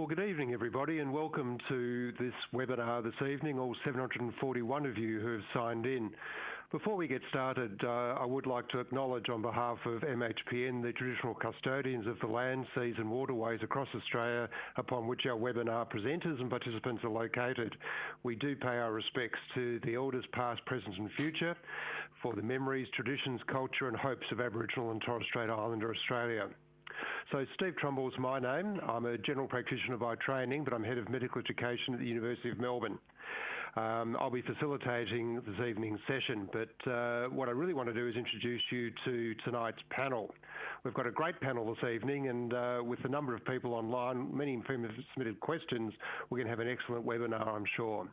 Well, good evening, everybody, and welcome to this webinar this evening, all 741 of you who have signed in. Before we get started, uh, I would like to acknowledge on behalf of MHPN the traditional custodians of the land, seas and waterways across Australia upon which our webinar presenters and participants are located. We do pay our respects to the elders past, present and future for the memories, traditions, culture and hopes of Aboriginal and Torres Strait Islander Australia. So Steve Trumble is my name. I'm a general practitioner by training, but I'm head of medical education at the University of Melbourne. Um, I'll be facilitating this evening's session, but uh, what I really want to do is introduce you to tonight's panel. We've got a great panel this evening, and uh, with the number of people online, many of whom have submitted questions, we're going to have an excellent webinar, I'm sure.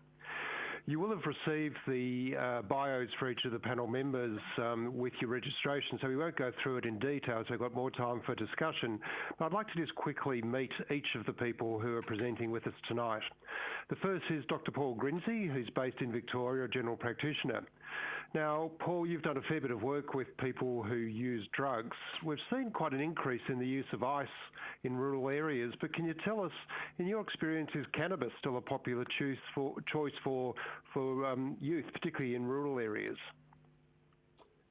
You will have received the uh, bios for each of the panel members um, with your registration, so we won't go through it in detail, so we've got more time for discussion. But I'd like to just quickly meet each of the people who are presenting with us tonight. The first is Dr Paul Grinzi, who's based in Victoria, a general practitioner. Now, Paul, you've done a fair bit of work with people who use drugs. We've seen quite an increase in the use of ice in rural areas, but can you tell us, in your experience, is cannabis still a popular choice for, choice for, for um, youth, particularly in rural areas?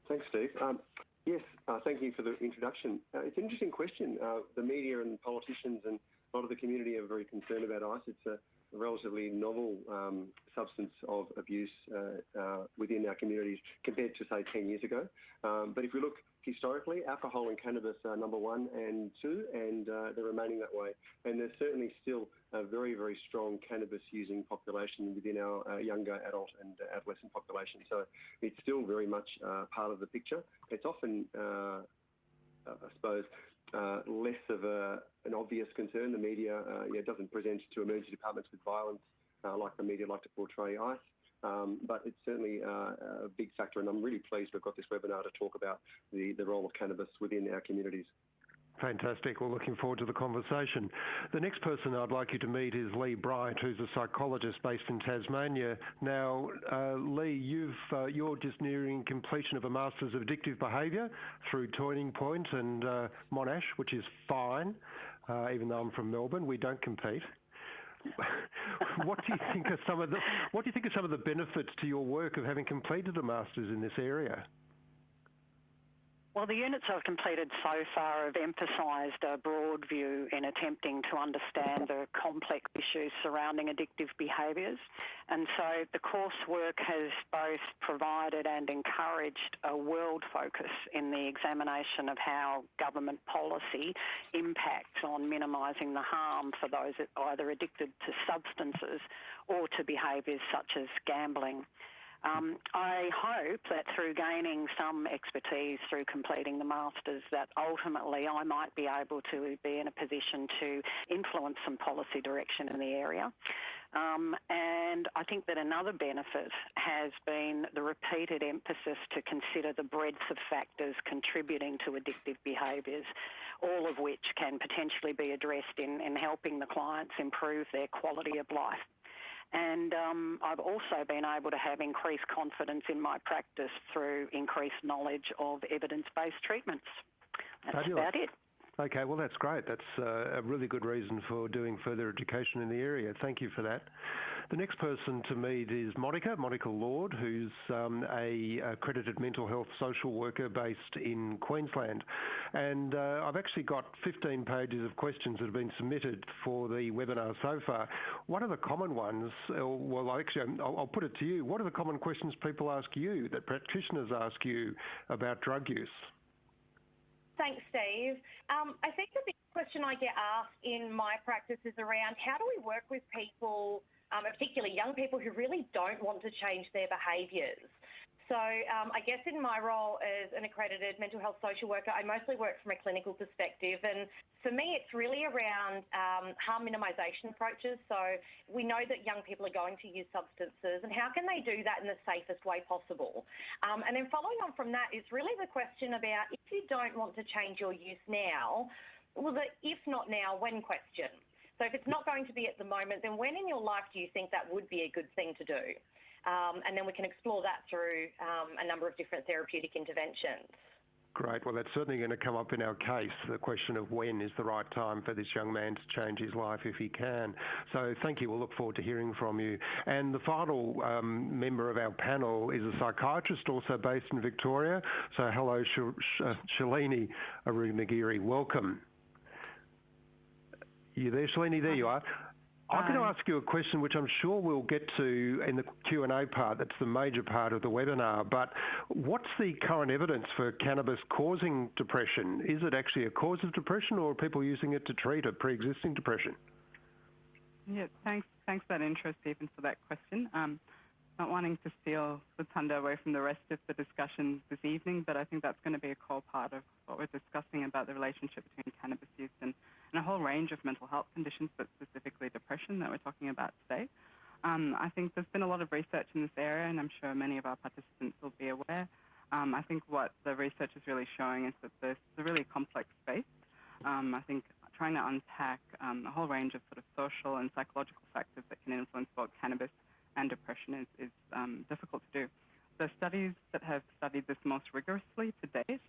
Thanks, Steve. Um, yes, uh, thank you for the introduction. Uh, it's an interesting question. Uh, the media and politicians and a lot of the community are very concerned about ice. It's a relatively novel um, substance of abuse uh, uh, within our communities compared to, say, 10 years ago. Um, but if we look historically, alcohol and cannabis are number one and two, and uh, they're remaining that way. And there's certainly still a very, very strong cannabis using population within our younger adult and adolescent population. So it's still very much part of the picture. It's often I suppose, less of a, an obvious concern. The media uh, yeah, doesn't present to emergency departments with violence uh, like the media like to portray ICE. Um, but it's certainly uh, a big factor, and I'm really pleased we've got this webinar to talk about the, the role of cannabis within our communities. Fantastic. We're well, looking forward to the conversation. The next person I'd like you to meet is Lee Bryant, who's a psychologist based in Tasmania. Now, uh, Lee, you've, uh, you're just nearing completion of a Masters of Addictive Behaviour through Turning Point and uh, Monash, which is fine, uh, even though I'm from Melbourne. We don't compete. what do you think are some of the what do you think are some of the benefits to your work of having completed a masters in this area? Well, the units I've completed so far have emphasised a broad view in attempting to understand the complex issues surrounding addictive behaviours. And so the coursework has both provided and encouraged a world focus in the examination of how government policy impacts on minimising the harm for those either addicted to substances or to behaviours such as gambling. Um, I hope that through gaining some expertise through completing the masters, that ultimately I might be able to be in a position to influence some policy direction in the area. Um, and I think that another benefit has been the repeated emphasis to consider the breadth of factors contributing to addictive behaviours, all of which can potentially be addressed in, in helping the clients improve their quality of life. And um, I've also been able to have increased confidence in my practice through increased knowledge of evidence-based treatments. That's Fabulous. about it. Okay, well that's great. That's uh, a really good reason for doing further education in the area. Thank you for that. The next person to meet is Monica, Monica Lord, who's um, a accredited mental health social worker based in Queensland. And uh, I've actually got 15 pages of questions that have been submitted for the webinar so far. What are the common ones? Uh, well, actually, I'll, I'll put it to you. What are the common questions people ask you, that practitioners ask you about drug use? Thanks, Steve. Um, I think the big question I get asked in my practice is around how do we work with people, um, particularly young people who really don't want to change their behaviours. So um, I guess in my role as an accredited mental health social worker, I mostly work from a clinical perspective. And for me, it's really around um, harm minimisation approaches. So we know that young people are going to use substances and how can they do that in the safest way possible? Um, and then following on from that is really the question about if you don't want to change your use now, well, the if not now, when question. So if it's not going to be at the moment, then when in your life do you think that would be a good thing to do? Um, and then we can explore that through um, a number of different therapeutic interventions. Great. Well, that's certainly going to come up in our case, the question of when is the right time for this young man to change his life if he can. So thank you. We'll look forward to hearing from you. And the final um, member of our panel is a psychiatrist also based in Victoria. So hello, Sh- Sh- Shalini Arunogiri. Welcome. You there, Shalini? There you are. I'm going to ask you a question which I'm sure we'll get to in the Q&A part. That's the major part of the webinar. But what's the current evidence for cannabis causing depression? Is it actually a cause of depression or are people using it to treat a pre-existing depression? Yeah, thanks, thanks for that intro, Stephen, for that question. Um, not wanting to steal the thunder away from the rest of the discussion this evening, but I think that's going to be a core part of what we're discussing about the relationship between cannabis use and, and a whole range of mental health conditions, but specifically depression that we're talking about today. Um, I think there's been a lot of research in this area, and I'm sure many of our participants will be aware. Um, I think what the research is really showing is that there's a really complex space. Um, I think trying to unpack um, a whole range of sort of social and psychological factors that can influence both cannabis and depression is, is um, difficult to do. The studies that have studied this most rigorously to date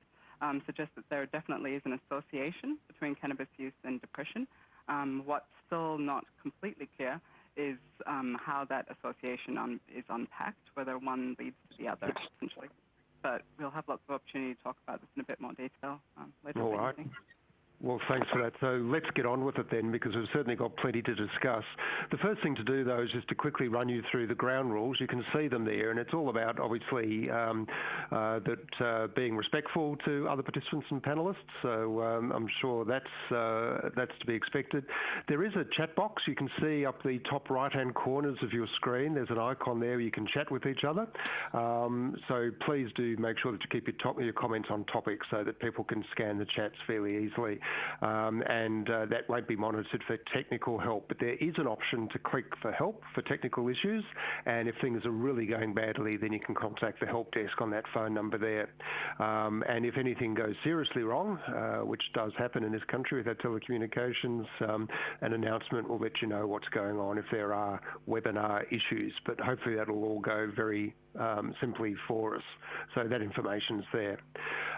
um, suggest that there definitely is an association between cannabis use and depression. Um, what's still not completely clear is um, how that association un- is unpacked, whether one leads to the other, essentially. But we'll have lots of opportunity to talk about this in a bit more detail um, later All right. Well, thanks for that. So let's get on with it then, because we've certainly got plenty to discuss. The first thing to do, though, is just to quickly run you through the ground rules. You can see them there, and it's all about, obviously, um, uh, that uh, being respectful to other participants and panellists. So um, I'm sure that's uh, that's to be expected. There is a chat box. You can see up the top right-hand corners of your screen. There's an icon there where you can chat with each other. Um, so please do make sure that you keep your, top, your comments on topic so that people can scan the chats fairly easily and uh, that won't be monitored for technical help. But there is an option to click for help for technical issues, and if things are really going badly, then you can contact the help desk on that phone number there. Um, and if anything goes seriously wrong, uh, which does happen in this country with our telecommunications, um, an announcement will let you know what's going on if there are webinar issues. But hopefully that'll all go very um, simply for us. So that information's there.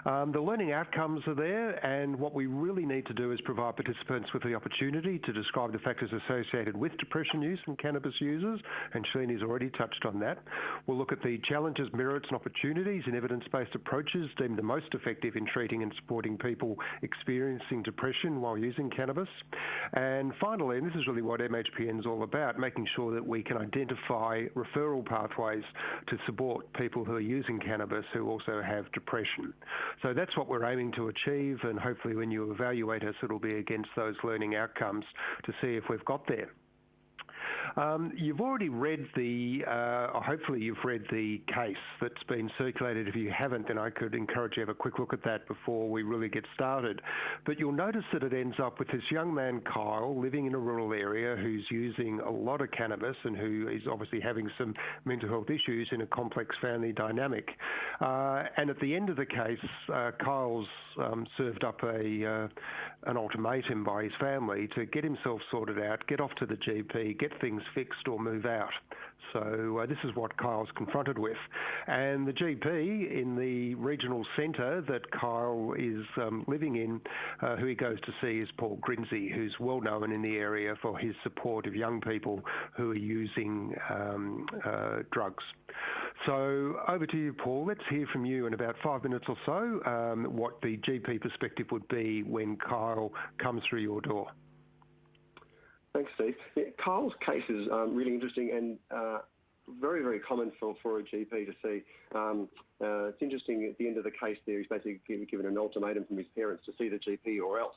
Um, the learning outcomes are there, and what we really need to do is provide participants with the opportunity to describe the factors associated with depression use and cannabis users, and Shalini's already touched on that. We'll look at the challenges, merits and opportunities in evidence-based approaches deemed the most effective in treating and supporting people experiencing depression while using cannabis. And finally, and this is really what MHPN is all about, making sure that we can identify referral pathways to support people who are using cannabis who also have depression. So that's what we're aiming to achieve, and hopefully when you evaluate us, it'll be against those learning outcomes to see if we've got there. Um, you've already read the, uh, hopefully you've read the case that's been circulated. If you haven't, then I could encourage you to have a quick look at that before we really get started. But you'll notice that it ends up with this young man, Kyle, living in a rural area who's using a lot of cannabis and who is obviously having some mental health issues in a complex family dynamic. Uh, and at the end of the case, uh, Kyle's um, served up a, uh, an ultimatum by his family to get himself sorted out, get off to the GP, get things fixed or move out. So uh, this is what Kyle's confronted with. And the GP in the regional centre that Kyle is um, living in, uh, who he goes to see is Paul Grinzi, who's well known in the area for his support of young people who are using um, uh, drugs. So over to you, Paul. Let's hear from you in about five minutes or so um, what the GP perspective would be when Kyle comes through your door. Thanks, Steve. Yeah, Kyle's case is um, really interesting and uh, very, very common for, for a GP to see. Um, uh, it's interesting at the end of the case there, he's basically given an ultimatum from his parents to see the GP or else.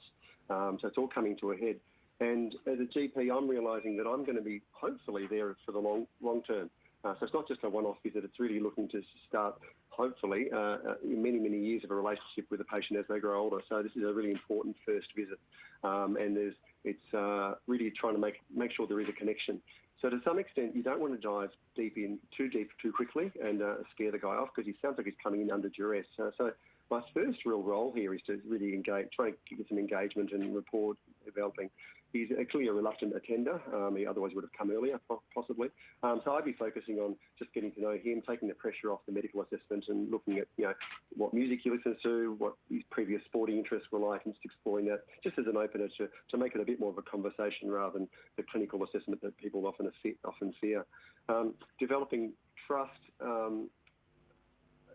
Um, so it's all coming to a head. And as a GP, I'm realising that I'm going to be hopefully there for the long, long term. Uh, so it's not just a one-off visit, it's really looking to start, hopefully, uh, uh, many, many years of a relationship with the patient as they grow older. So this is a really important first visit. Um, and there's, it's uh, really trying to make, make sure there is a connection. So to some extent, you don't want to dive deep in too deep too quickly and uh, scare the guy off because he sounds like he's coming in under duress. Uh, so my first real role here is to really engage, try to get some engagement and rapport developing. He's actually a reluctant attender. Um, he otherwise would have come earlier, possibly. Um, so I'd be focusing on just getting to know him, taking the pressure off the medical assessment, and looking at you know what music he listens to, what his previous sporting interests were like, and just exploring that, just as an opener to, to make it a bit more of a conversation rather than the clinical assessment that people often often fear. Um, developing trust. Um,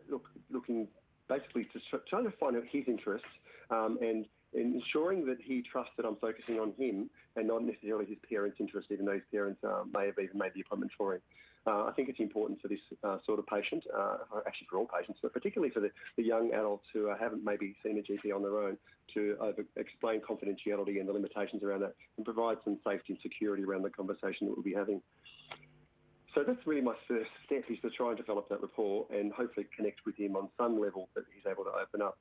look, looking basically to trying to find out his interests um, and ensuring that he trusts that I'm focusing on him and not necessarily his parents' interest, even though his parents uh, may have even made the appointment for him. Uh, I think it's important for this uh, sort of patient, uh, actually for all patients, but particularly for the, the young adults who haven't maybe seen a GP on their own, to explain confidentiality and the limitations around that and provide some safety and security around the conversation that we'll be having. So that's really my first step is to try and develop that rapport and hopefully connect with him on some level that he's able to open up.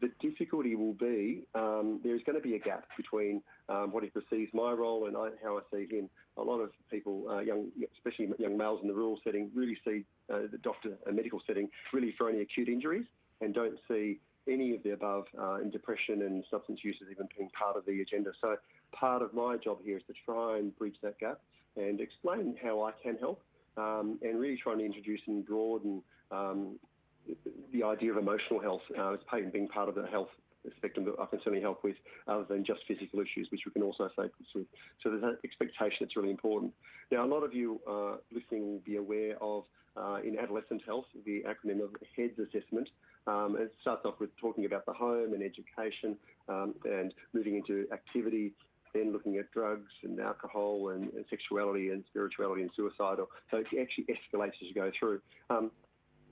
The difficulty will be um, there's going to be a gap between um, what he perceives my role and I, how I see him. A lot of people, uh, young, especially young males in the rural setting, really see uh, the doctor, a medical setting, really for only acute injuries and don't see any of the above uh, in depression and substance use as even being part of the agenda. So part of my job here is to try and bridge that gap and explain how I can help um, and really trying to introduce and broaden um, the idea of emotional health uh, as being part of the health spectrum that I can certainly help with other than just physical issues, which we can also focus with. So there's an expectation that's really important. Now, a lot of you uh, listening will be aware of uh, in adolescent health, the acronym of HEADS assessment. Um, it starts off with talking about the home and education um, and moving into activity, then looking at drugs and alcohol and, and sexuality and spirituality and suicidal. So it actually escalates as you go through. Um,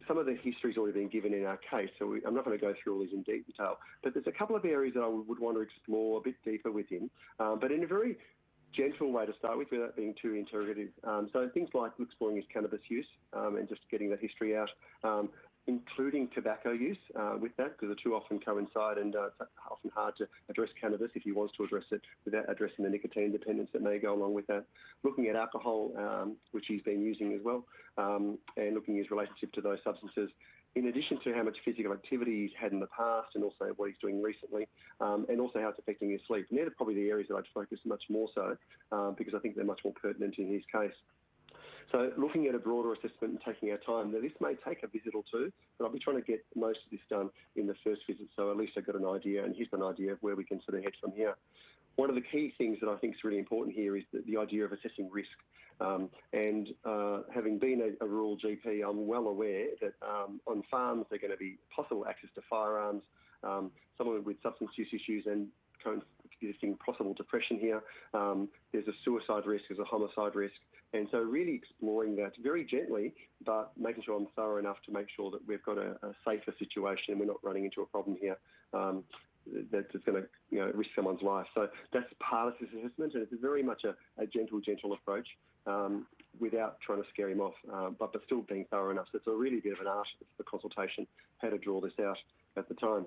some of the history's already been given in our case, so we, I'm not going to go through all these in detail. But there's a couple of areas that I would want to explore a bit deeper with him, um, but in a very gentle way to start with without being too interrogative. Um, so things like exploring his cannabis use um, and just getting that history out. Um, including tobacco use uh, with that, because the two often coincide and uh, it's often hard to address cannabis if he wants to address it without addressing the nicotine dependence that may go along with that. Looking at alcohol, um, which he's been using as well, um, and looking at his relationship to those substances, in addition to how much physical activity he's had in the past and also what he's doing recently, um, and also how it's affecting his sleep. And they're probably the areas that I'd focus much more so um, because I think they're much more pertinent in his case. So looking at a broader assessment and taking our time, now this may take a visit or two, but I'll be trying to get most of this done in the first visit, so at least I've got an idea, and he's got an idea of where we can sort of head from here. One of the key things that I think is really important here is the, the idea of assessing risk. Um, and uh, having been a, a, rural GP, I'm well aware that um, on farms there are going to be possible access to firearms, um, someone with substance use issues and current existing possible depression here. Um, there's a suicide risk, there's a homicide risk. And so really exploring that very gently, but making sure I'm thorough enough to make sure that we've got a, a safer situation and we're not running into a problem here. Um, that's going to you know, risk someone's life. So that's part of this assessment, and it's very much a, a gentle, gentle approach um, without trying to scare him off, uh, but, but still being thorough enough. So it's a really bit of an art, the consultation, how to draw this out at the time.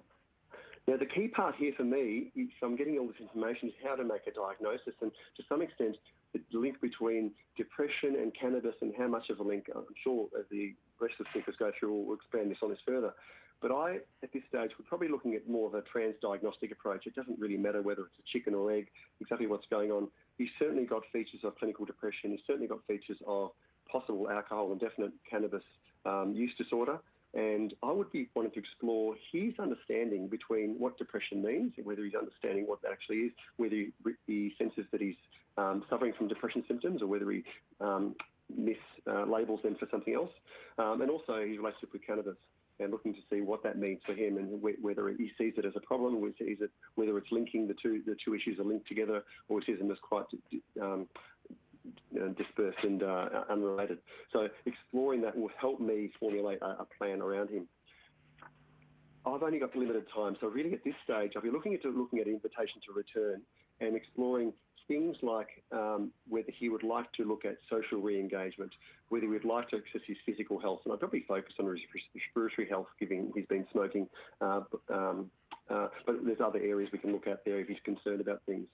Now, the key part here for me, is I'm getting all this information, is how to make a diagnosis. And to some extent, the link between depression and cannabis and how much of a link, I'm sure as the rest of the speakers go through, we'll expand this on this further. But I, at this stage, we're probably looking at more of a trans-diagnostic approach. It doesn't really matter whether it's a chicken or egg, exactly what's going on. He's certainly got features of clinical depression. He's certainly got features of possible alcohol and definite cannabis um, use disorder. And I would be wanting to explore his understanding between what depression means, and whether he's understanding what that actually is, whether he, he senses that he's um, suffering from depression symptoms or whether he um, mislabels uh, them for something else, um, and also his relationship with cannabis and looking to see what that means for him and whether he sees it as a problem, whether, sees it, whether it's linking the two the two issues are linked together, or sees them as quite um, dispersed and uh, unrelated. So exploring that will help me formulate a, a, plan around him. I've only got limited time, so really at this stage, I'll be looking at looking at invitation to return and exploring things like um, whether he would like to look at social re-engagement, whether he would like to access his physical health, and I'd probably focus on his respiratory health, given he's been smoking. Uh, um, uh, but there's other areas we can look at there if he's concerned about things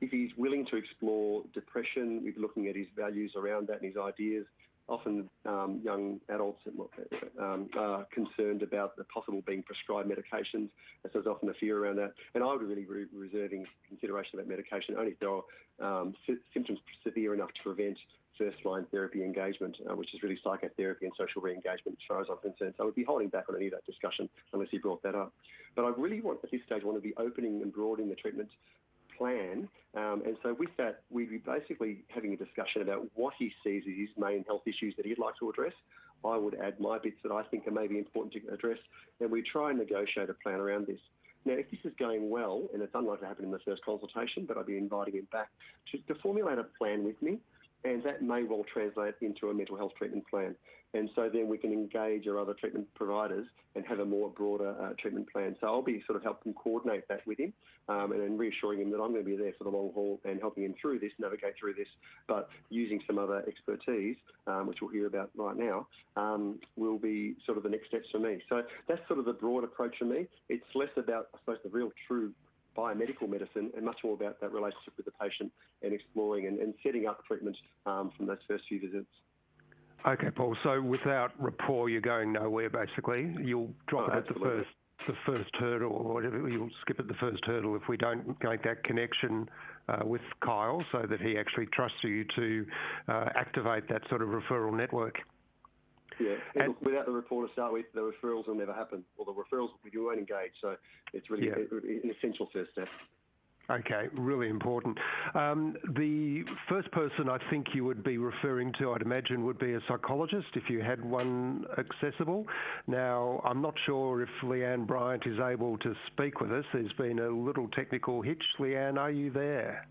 if he's willing to explore depression, we're looking at his values around that and his ideas, often um, young adults um, are concerned about the possible being prescribed medications, so there's often a fear around that. And I would really be reserving consideration about medication only if there are um, symptoms severe enough to prevent first-line therapy engagement, uh, which is really psychotherapy and social re-engagement as far as I'm concerned. So I would be holding back on any of that discussion unless he brought that up. But I really want, at this stage, want to be opening and broadening the treatment plan. Um, and so with that, we'd be basically having a discussion about what he sees as his main health issues that he'd like to address. I would add my bits that I think are maybe important to address, and we try and negotiate a plan around this. Now, if this is going well, and it's unlikely to happen in the first consultation, but I'd be inviting him back to, to formulate a plan with me and that may well translate into a mental health treatment plan. And so then we can engage our other treatment providers and have a more broader uh, treatment plan. So I'll be sort of helping coordinate that with him um, and reassuring him that I'm going to be there for the long haul and helping him through this, navigate through this, but using some other expertise, um, which we'll hear about right now, um, will be sort of the next steps for me. So that's sort of the broad approach for me. It's less about, I suppose, the real true biomedical medicine and much more about that relationship with the patient and exploring and, and setting up treatment um, from those first few visits. Okay, Paul. So without rapport, you're going nowhere. Basically, you'll drop oh, it at the first the first hurdle, or whatever. You'll skip at the first hurdle if we don't make that connection uh, with Kyle, so that he actually trusts you to uh, activate that sort of referral network. Yeah, and, look, without the report to start with, the referrals will never happen, or the referrals you won't engage. So it's really yeah. an essential first step. Okay, really important. Um, the first person I think you would be referring to, I'd imagine, would be a psychologist if you had one accessible. Now, I'm not sure if Leanne Bryant is able to speak with us. There's been a little technical hitch. Leanne, are you there?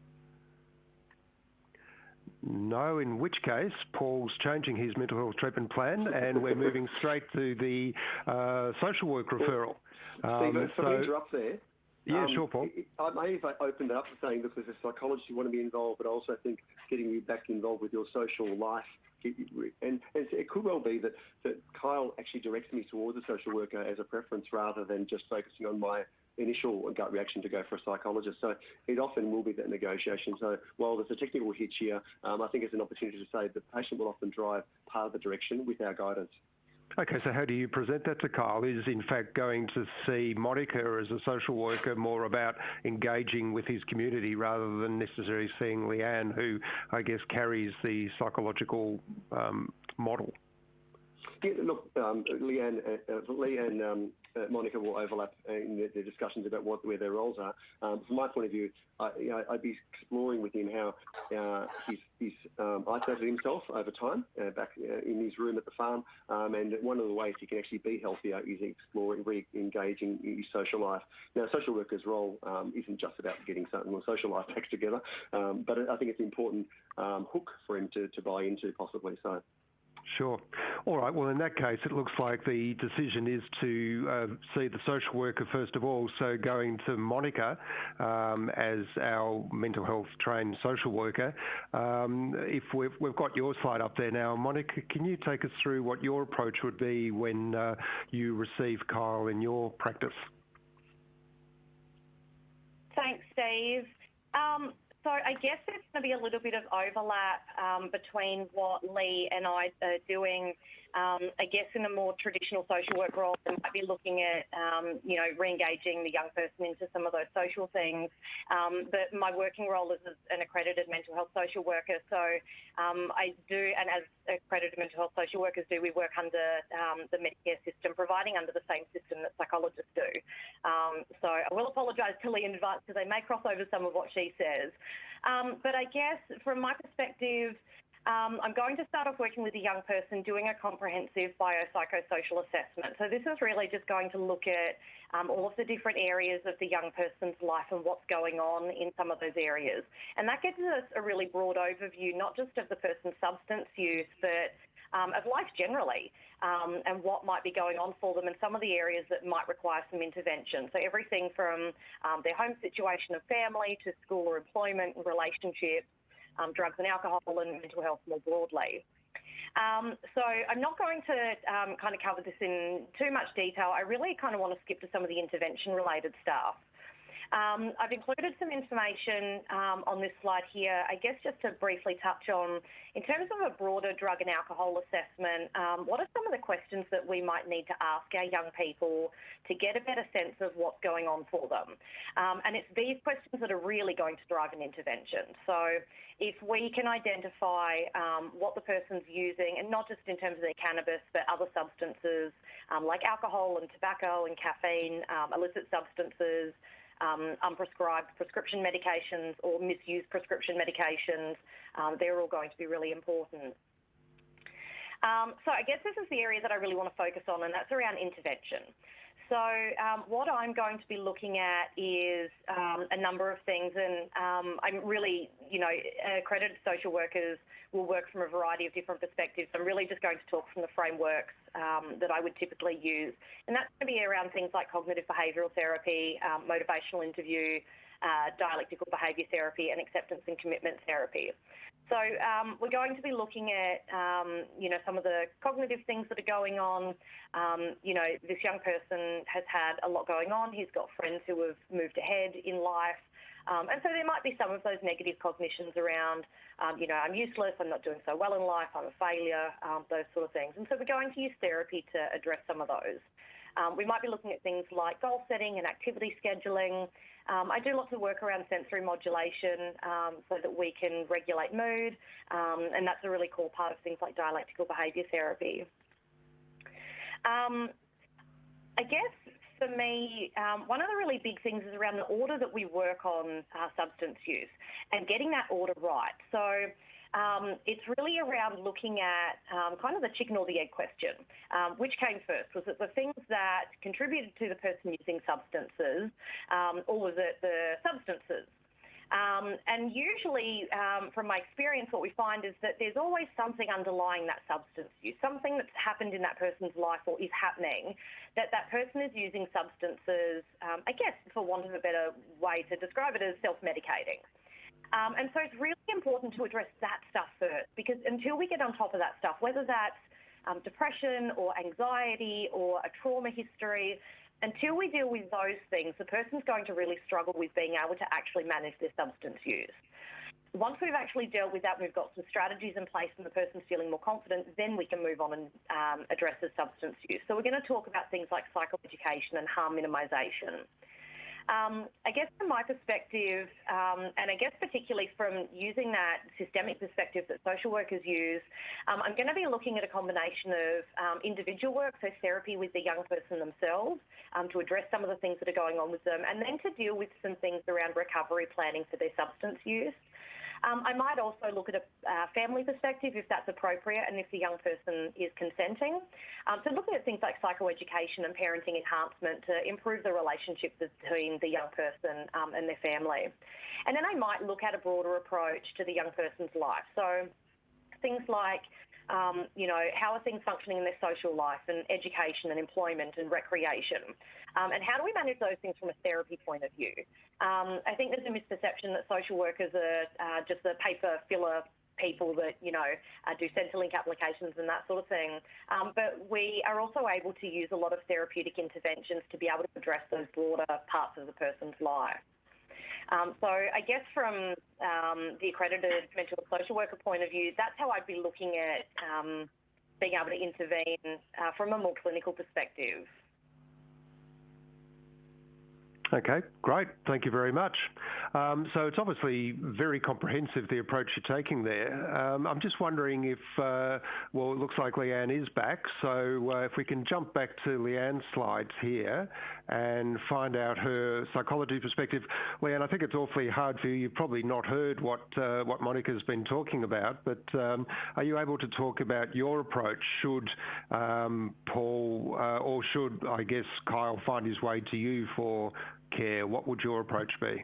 No, in which case Paul's changing his mental health treatment plan and we're moving straight to the uh, social work referral. Um, Steve, so, interrupt there. Yeah, um, sure, Paul. I may have opened it up to saying, look, as a psychologist, you want to be involved, but I also think getting you back involved with your social life. And, and it could well be that, that Kyle actually directs me towards a social worker as a preference rather than just focusing on my initial gut reaction to go for a psychologist. So it often will be that negotiation. So while there's a technical hitch here, um, I think it's an opportunity to say the patient will often drive part of the direction with our guidance. Okay, so how do you present that to Kyle? Is in fact going to see Monica as a social worker more about engaging with his community rather than necessarily seeing Leanne, who I guess carries the psychological um, model? Yeah, look, um, Leanne, uh, uh, Leanne um, uh, Monica will overlap in the, discussions about what where their roles are. Um, from my point of view, I, you know, I'd be exploring with him how uh, he's, he's um, isolated himself over time uh, back uh, in his room at the farm, um, and one of the ways he can actually be healthier is exploring, re-engaging his social life. Now, social worker's role um, isn't just about getting or social life back together, um, but I think it's an important um, hook for him to, to buy into possibly. So. Sure. All right. Well, in that case, it looks like the decision is to uh, see the social worker first of all. So going to Monica um, as our mental health trained social worker. Um, if we've, we've, got your slide up there now, Monica, can you take us through what your approach would be when uh, you receive Kyle in your practice? Thanks, Steve. Um, I guess there's going to be a little bit of overlap um, between what Lee and I are doing um, I guess in a more traditional social work role, they might be looking at, um, you know, re-engaging the young person into some of those social things. Um, but my working role is as an accredited mental health social worker. So um, I do, and as accredited mental health social workers do, we work under um, the Medicare system, providing under the same system that psychologists do. Um, so I will apologise to Lee in advance because I may cross over some of what she says. but I guess from my perspective, um, I'm going to start off working with a young person doing a comprehensive biopsychosocial assessment. So this is really just going to look at um, all of the different areas of the young person's life and what's going on in some of those areas. And that gives us a really broad overview, not just of the person's substance use, but um, of life generally um, and what might be going on for them and some of the areas that might require some intervention. So everything from um, their home situation of family to school or employment, and relationships, drugs and alcohol and mental health more broadly. Um, so I'm not going to um, kind of cover this in too much detail. I really kind of want to skip to some of the intervention related stuff. Um, I've included some information um, on this slide here, I guess just to briefly touch on, in terms of a broader drug and alcohol assessment, um, what are some of the questions that we might need to ask our young people to get a better sense of what's going on for them? And it's these questions that are really going to drive an intervention. So if we can identify what the person's using, and not just in terms of their cannabis, but other substances like alcohol and tobacco and caffeine, illicit substances, um, unprescribed prescription medications or misused prescription medications, um, they're all going to be really important. Um, so I guess this is the area that I really want to focus on, and that's around intervention. So um, what I'm going to be looking at is um, a number of things, and um, I'm really, you know, accredited social workers will work from a variety of different perspectives. I'm really just going to talk from the frameworks um, that I would typically use, and that's going to be around things like cognitive behavioural therapy, um, motivational interview, uh, dialectical behaviour therapy, and acceptance and commitment therapy. So um, we're going to be looking at, um, you know, some of the cognitive things that are going on. Um, you know, this young person has had a lot going on. He's got friends who have moved ahead in life. Um, and so there might be some of those negative cognitions around, um, you know, I'm useless, I'm not doing so well in life, I'm a failure, um, those sort of things. And so we're going to use therapy to address some of those. Um, we might be looking at things like goal setting and activity scheduling. Um, I do lots of work around sensory modulation um, so that we can regulate mood, um, and that's a really cool part of things like dialectical behaviour therapy. Um, I guess for me, um, one of the really big things is around the order that we work on uh, substance use and getting that order right. So um, it's really around looking at um, kind of the chicken or the egg question. Um, which came first? Was it the things that contributed to the person using substances, um, or was it the substances? Um, and usually, um, from my experience, what we find is that there's always something underlying that substance use, something that's happened in that person's life or is happening, that that person is using substances, I guess, for want of a better way to describe it, as self-medicating. Um, and so it's really important to address that stuff first because until we get on top of that stuff, whether that's um, depression or anxiety or a trauma history, until we deal with those things, the person's going to really struggle with being able to actually manage their substance use. Once we've actually dealt with that, we've got some strategies in place and the person's feeling more confident, then we can move on and um, address the substance use. So we're going to talk about things like psychoeducation and harm minimisation. Um, I guess from my perspective, um, and I guess particularly from using that systemic perspective that social workers use, um, I'm going to be looking at a combination of um, individual work, so therapy with the young person themselves, um, to address some of the things that are going on with them, and then to deal with some things around recovery planning for their substance use. Um, I might also look at a uh, family perspective if that's appropriate and if the young person is consenting. Um, so looking at things like psychoeducation and parenting enhancement to improve the relationship between the young person um, and their family. And then I might look at a broader approach to the young person's life. So things like um, you know, how are things functioning in their social life and education and employment and recreation? Um, and how do we manage those things from a therapy point of view? Um, I think there's a misperception that social workers are uh, just the paper filler people that you know uh, do Centrelink applications and that sort of thing. Um, but we are also able to use a lot of therapeutic interventions to be able to address those broader parts of the person's life. Um, so I guess from um, the accredited mental social worker point of view, that's how I'd be looking at um, being able to intervene uh, from a more clinical perspective. Okay, great. Thank you very much. Um, so it's obviously very comprehensive, the approach you're taking there. Um, I'm just wondering if, uh, well, it looks like Leanne is back. So uh, if we can jump back to Leanne's slides here and find out her psychology perspective. Leanne, I think it's awfully hard for you. You've probably not heard what, uh, what Monica's been talking about, but um, are you able to talk about your approach should Paul or should, I guess, Kyle find his way to you for care, what would your approach be?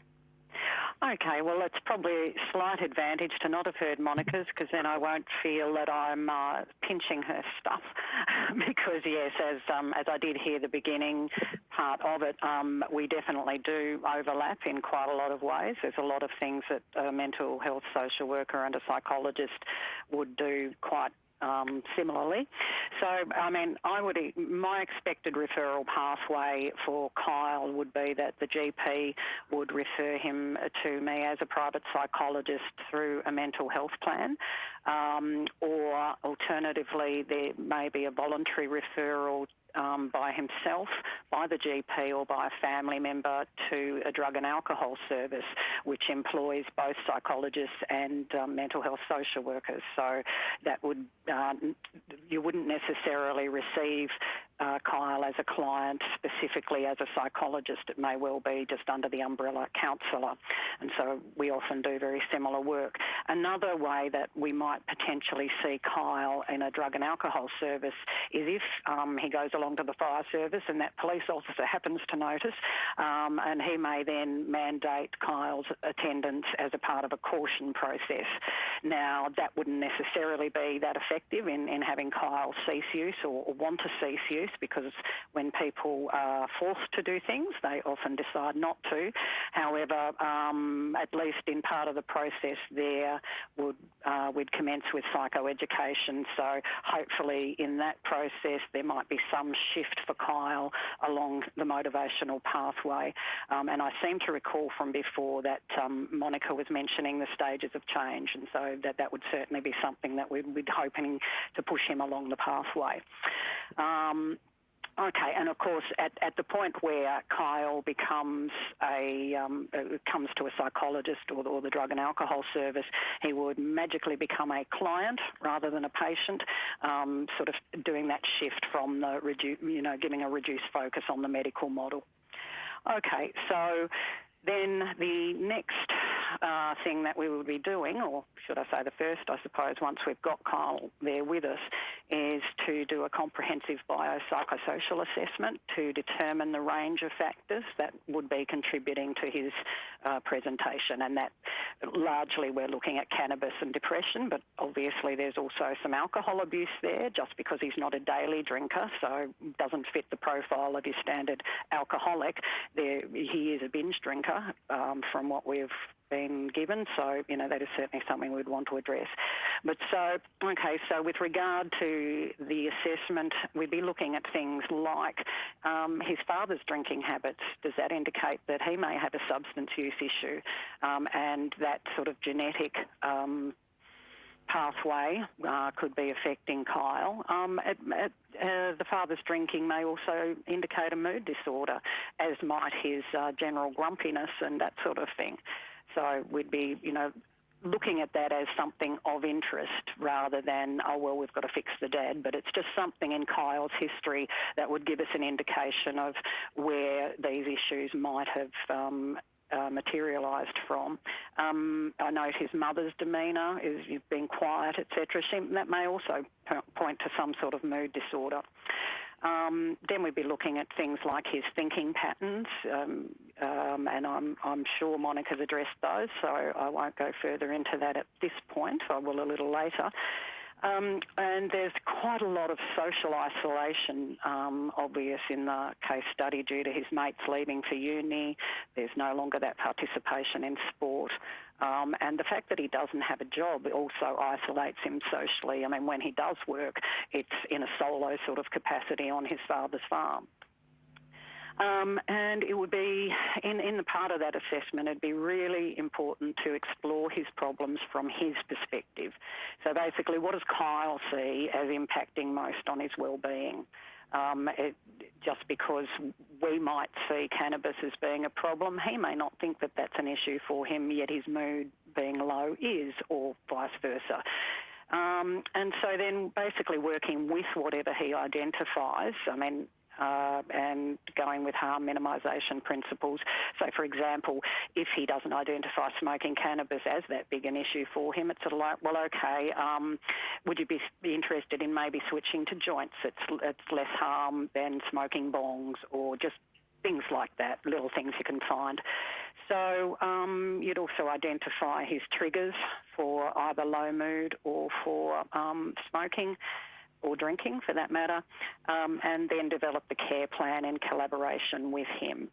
Okay, well, it's probably a slight advantage to not have heard Monica's because then I won't feel that I'm uh, pinching her stuff. because yes, as um, as I did hear the beginning part of it, um, we definitely do overlap in quite a lot of ways. There's a lot of things that a mental health social worker and a psychologist would do quite um, similarly. So, I mean, I would my expected referral pathway for Kyle would be that the GP would refer him to me as a private psychologist through a mental health plan, um, or alternatively, there may be a voluntary referral um, by himself, by the GP, or by a family member to a drug and alcohol service, which employs both psychologists and um, mental health social workers. So that would uh, you wouldn't necessarily receive uh, Kyle as a client, specifically as a psychologist. It may well be just under the umbrella counsellor. And so we often do very similar work. Another way that we might potentially see Kyle in a drug and alcohol service is if um, he goes along to the fire service and that police officer happens to notice, um, and he may then mandate Kyle's attendance as a part of a caution process. Now, that wouldn't necessarily be that effective in, in having Kyle cease use or, or want to cease use because when people are forced to do things, they often decide not to. However, um, at least in part of the process there, would uh, we'd commence with psychoeducation. So hopefully in that process there might be some shift for Kyle along the motivational pathway. Um, and I seem to recall from before that um, Monica was mentioning the stages of change, and so that that would certainly be something that we'd be hoping to push him along the pathway. Um, Okay, and of course, at, at the point where Kyle becomes a um, uh, comes to a psychologist or the, or the drug and alcohol service, he would magically become a client rather than a patient, um, sort of doing that shift from the redu- you know giving a reduced focus on the medical model. Okay, so then the next uh, thing that we will be doing, or should I say the first, I suppose, once we've got Kyle there with us, is to do a comprehensive biopsychosocial assessment to determine the range of factors that would be contributing to his uh, presentation. And that largely we're looking at cannabis and depression, but obviously there's also some alcohol abuse there just because he's not a daily drinker, so doesn't fit the profile of your standard alcoholic. There, he is a binge drinker um, from what we've been given. So, you know, that is certainly something we'd want to address. But so, okay, so with regard to the assessment, we'd be looking at things like um, his father's drinking habits. Does that indicate that he may have a substance use issue? Um, and that sort of genetic um, pathway uh, could be affecting Kyle. Um, uh, the father's drinking may also indicate a mood disorder, as might his uh, general grumpiness and that sort of thing. So we'd be, you know, looking at that as something of interest rather than, oh, well, we've got to fix the dad. But it's just something in Kyle's history that would give us an indication of where these issues might have um, uh, materialised from. Um, I note his mother's demeanour is being quiet, etc. That may also point to some sort of mood disorder. Um, then we'd be looking at things like his thinking patterns, um, um, and I'm, I'm sure Monica's addressed those, so I won't go further into that at this point. I will a little later. Um, and there's quite a lot of social isolation um, obvious in the case study due to his mates leaving for uni. There's no longer that participation in sport. Um, and the fact that he doesn't have a job also isolates him socially. I mean, when he does work, it's in a solo sort of capacity on his father's farm. Um, and it would be, in, in the part of that assessment, it'd be really important to explore his problems from his perspective. So basically, what does Kyle see as impacting most on his well-being? Um, it, just because we might see cannabis as being a problem, he may not think that that's an issue for him, yet his mood being low is, or vice versa. Um, and so then basically working with whatever he identifies, I mean, uh, and going with harm minimisation principles. So, for example, if he doesn't identify smoking cannabis as that big an issue for him, it's sort of like, well, okay, um, would you be, interested in maybe switching to joints? It's, it's less harm than smoking bongs or just things like that, little things you can find. So um, you'd also identify his triggers for either low mood or for um, smoking or drinking for that matter, um, and then develop the care plan in collaboration with him.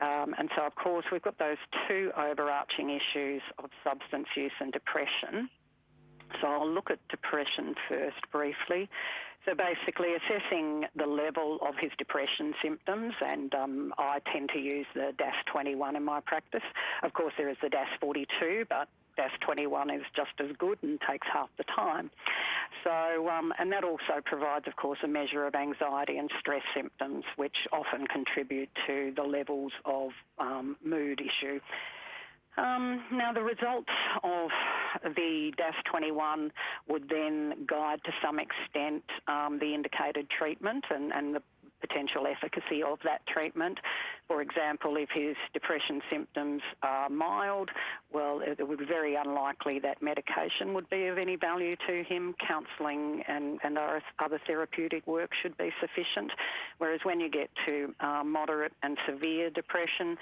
Um, and so, of course, we've got those two overarching issues of substance use and depression. So I'll look at depression first briefly. So basically assessing the level of his depression symptoms and um, I tend to use the DASS-21 in my practice. Of course there is the DASS-42 but DASS-21 is just as good and takes half the time. So, um, and that also provides, of course, a measure of anxiety and stress symptoms, which often contribute to the levels of um, mood issue. Um, now, the results of the DASS-21 would then guide to some extent um, the indicated treatment and, and the potential efficacy of that treatment. For example, if his depression symptoms are mild, well, it would be very unlikely that medication would be of any value to him. Counselling and, and other therapeutic work should be sufficient. Whereas when you get to uh, moderate and severe depression,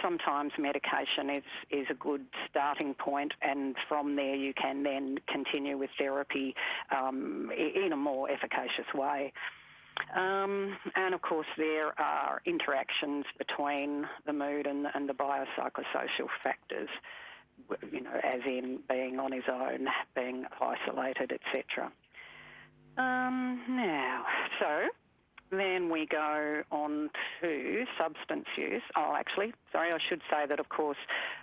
sometimes medication is, is a good starting point and from there you can then continue with therapy um, in a more efficacious way. Um, and of course, there are interactions between the mood and, and the biopsychosocial factors, you know, as in being on his own, being isolated, etc. Um, now, so then we go on to substance use. Oh, actually, sorry, I should say that, of course,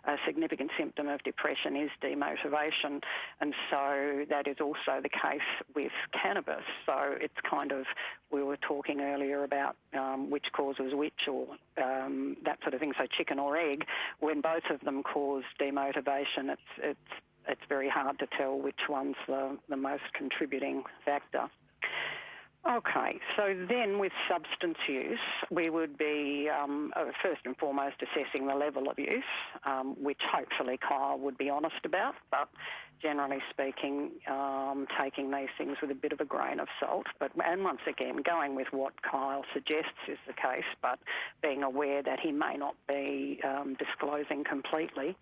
a significant symptom of depression is demotivation, and so that is also the case with cannabis. So it's kind of, we were talking earlier about um, which causes which or um, that sort of thing, so chicken or egg. When both of them cause demotivation, it's, it's, it's very hard to tell which one's the, the most contributing factor. Okay, so then with substance use, we would be um, uh, first and foremost assessing the level of use, um, which hopefully Kyle would be honest about, but generally speaking, um, taking these things with a bit of a grain of salt. But and once again, going with what Kyle suggests is the case, but being aware that he may not be um, disclosing completely.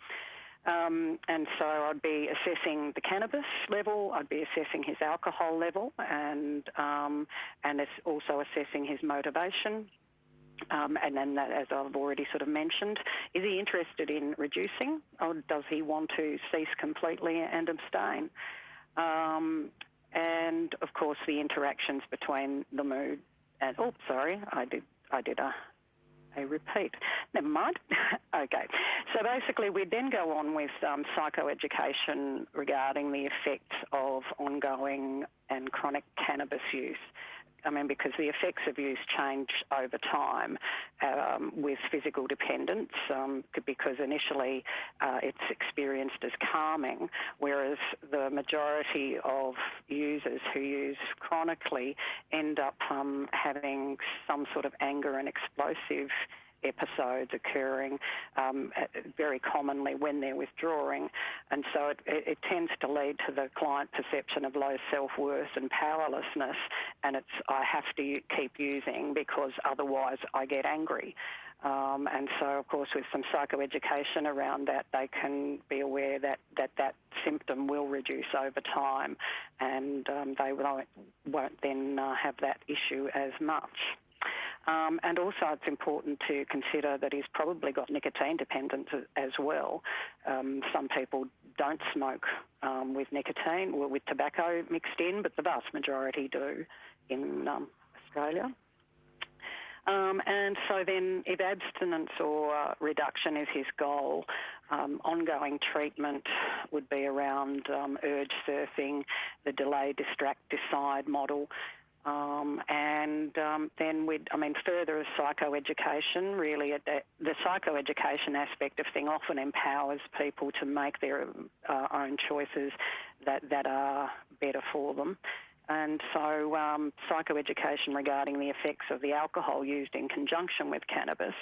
Um, and so I'd be assessing the cannabis level, I'd be assessing his alcohol level, and um, and it's also assessing his motivation. Um, and then, that, as I've already sort of mentioned, is he interested in reducing, or does he want to cease completely and abstain? Um, and of course, the interactions between the mood and oh, sorry, I did I did a a repeat. Never mind. okay. So basically, we then go on with um, psychoeducation regarding the effects of ongoing and chronic cannabis use. I mean, because the effects of use change over time um, with physical dependence, um, because initially uh, it's experienced as calming, whereas the majority of users who use chronically end up um, having some sort of anger and explosive episodes occurring um, very commonly when they're withdrawing. And so it, it, it, tends to lead to the client perception of low self-worth and powerlessness. And it's, I have to keep using because otherwise I get angry. Um, and so, of course, with some psychoeducation around that, they can be aware that that, that symptom will reduce over time and um, they won't, won't then uh, have that issue as much. Um, and also it's important to consider that he's probably got nicotine dependence as well. Um, some people don't smoke um, with nicotine or with tobacco mixed in, but the vast majority do in um, Australia. Um, and so then if abstinence or reduction is his goal, um, ongoing treatment would be around um, urge surfing, the delay, distract, decide model, um, and um, then we'd, I mean, further psychoeducation, really, the, the psychoeducation aspect of thing often empowers people to make their uh, own choices that, that are better for them. And so um, psychoeducation regarding the effects of the alcohol used in conjunction with cannabis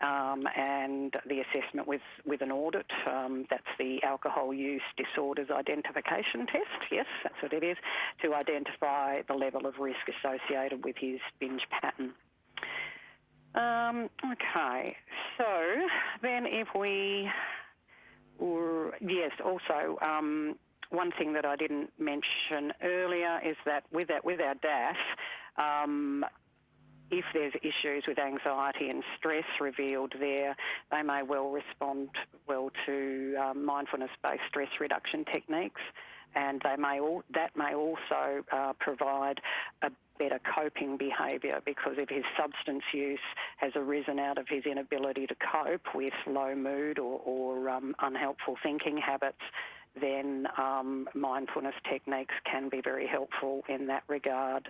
um, and the assessment with, with an audit. Um, that's the Alcohol Use Disorders Identification Test. Yes, that's what it is, to identify the level of risk associated with his binge pattern. Um, okay, so then if we, or, yes, also um, one thing that I didn't mention earlier is that with, that, with our DASS, um, if there's issues with anxiety and stress revealed there, they may well respond well to um, mindfulness-based stress reduction techniques. and they may all, that may also uh, provide a better coping behaviour because if his substance use has arisen out of his inability to cope with low mood or, or um, unhelpful thinking habits, then um, mindfulness techniques can be very helpful in that regard.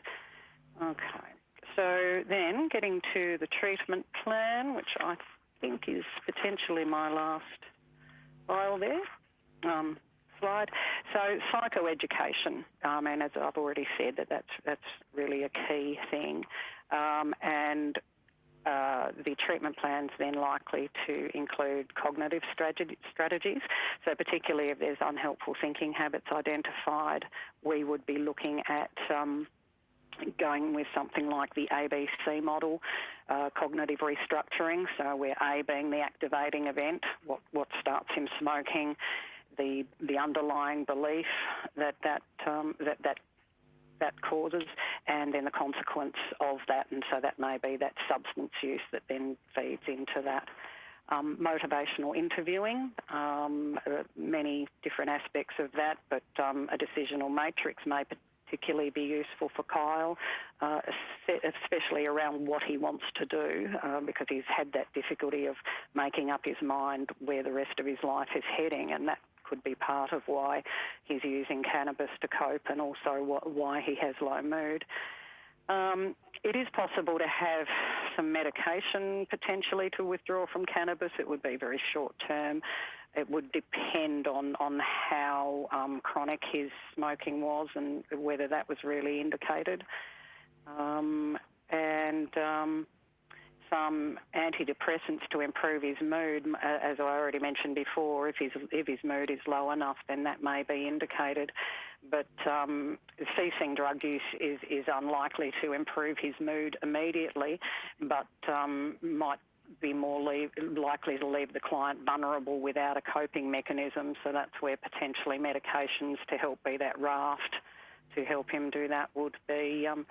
Okay, so then getting to the treatment plan, which I think is potentially my last file there. Um, slide. So psychoeducation, um, and as I've already said, that that's that's really a key thing, um, and uh, the treatment plans then likely to include cognitive strategies. So particularly if there's unhelpful thinking habits identified, we would be looking at um, going with something like the ABC model, uh, cognitive restructuring. So where A being the activating event, what, what starts him smoking, the the underlying belief that that um, that that that causes, and then the consequence of that, and so that may be that substance use that then feeds into that. Um, motivational interviewing, um, uh, many different aspects of that, but um, a decisional matrix may particularly be useful for Kyle, uh, especially around what he wants to do, uh, because he's had that difficulty of making up his mind where the rest of his life is heading, and that could be part of why he's using cannabis to cope and also why he has low mood. Um, it is possible to have some medication potentially to withdraw from cannabis. It would be very short term. It would depend on, on how um, chronic his smoking was and whether that was really indicated. Um, and um, some antidepressants to improve his mood. As I already mentioned before, if his if his mood is low enough, then that may be indicated. But um, ceasing drug use is is unlikely to improve his mood immediately, but um, might be more leave, likely to leave the client vulnerable without a coping mechanism. So that's where potentially medications to help be that raft to help him do that would be um,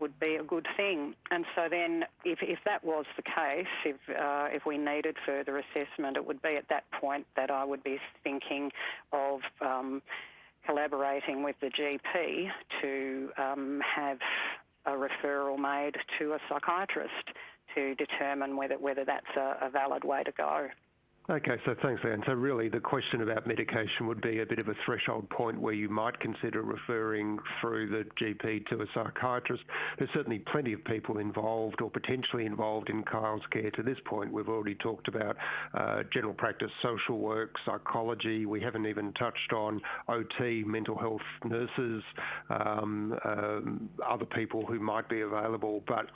would be a good thing. And so then, if, if that was the case, if uh, if we needed further assessment, it would be at that point that I would be thinking of. Um, collaborating with the GP to um, have a referral made to a psychiatrist to determine whether whether that's a, a valid way to go. Okay, so thanks, Anne. So really the question about medication would be a bit of a threshold point where you might consider referring through the GP to a psychiatrist. There's certainly plenty of people involved or potentially involved in Kyle's care to this point. We've already talked about uh, general practice, social work, psychology. We haven't even touched on OT, mental health nurses, um, um, other people who might be available. But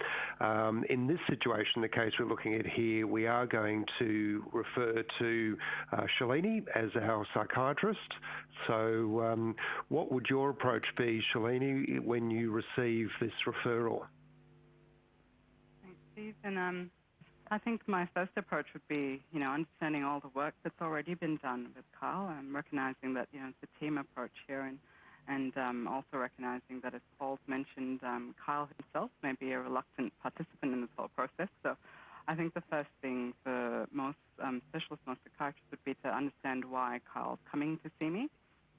um, in this situation, the case we're looking at here, we are going to refer to uh, Shalini as our psychiatrist. So, um, what would your approach be, Shalini, when you receive this referral? Thanks, Steve. And um, I think my first approach would be, you know, understanding all the work that's already been done with Kyle and recognizing that, you know, it's a team approach here and and um, also recognizing that, as Paul's mentioned, um, Kyle himself may be a reluctant participant in this whole process. So I think the first thing for most um, specialists, most psychiatrists would be to understand why Kyle's coming to see me,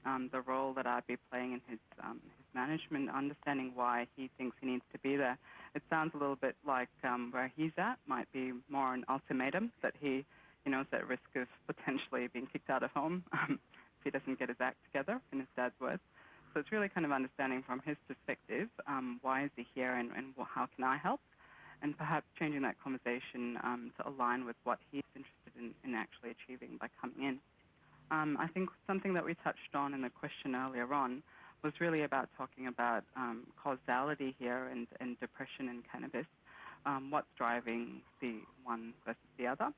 um, the role that I'd be playing in his, um, his management, understanding why he thinks he needs to be there. It sounds a little bit like um, where he's at might be more an ultimatum that he, you know, is at risk of potentially being kicked out of home um, if he doesn't get his act together, in his dad's words. So it's really kind of understanding from his perspective um, why is he here and, and how can I help and perhaps changing that conversation um, to align with what he's interested in, in actually achieving by coming in. Um, I think something that we touched on in the question earlier on was really about talking about um, causality here and, and, depression and cannabis. Um, what's driving the one versus the other?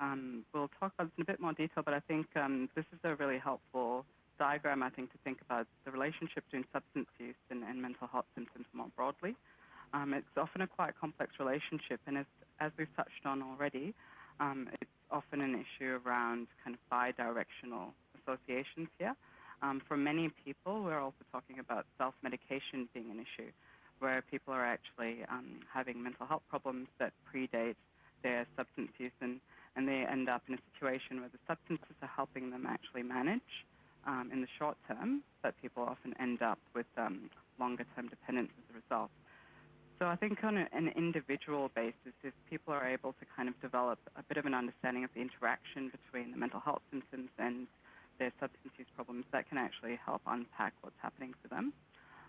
Um, we'll talk about this in a bit more detail, but I think um, this is a really helpful diagram, I think, to think about the relationship between substance use and, and mental health symptoms more broadly. Um, it's often a quite complex relationship, and as, as we've touched on already, um, it's often an issue around kind of bi-directional associations here. Um, for many people, we're also talking about self-medication being an issue, where people are actually um, having mental health problems that predate their substance use, and, and they end up in a situation where the substances are helping them actually manage um, in the short term, but people often end up with um, longer term dependence as a result. So I think on an individual basis, if people are able to kind of develop a bit of an understanding of the interaction between the mental health symptoms and their substance use problems, that can actually help unpack what's happening for them.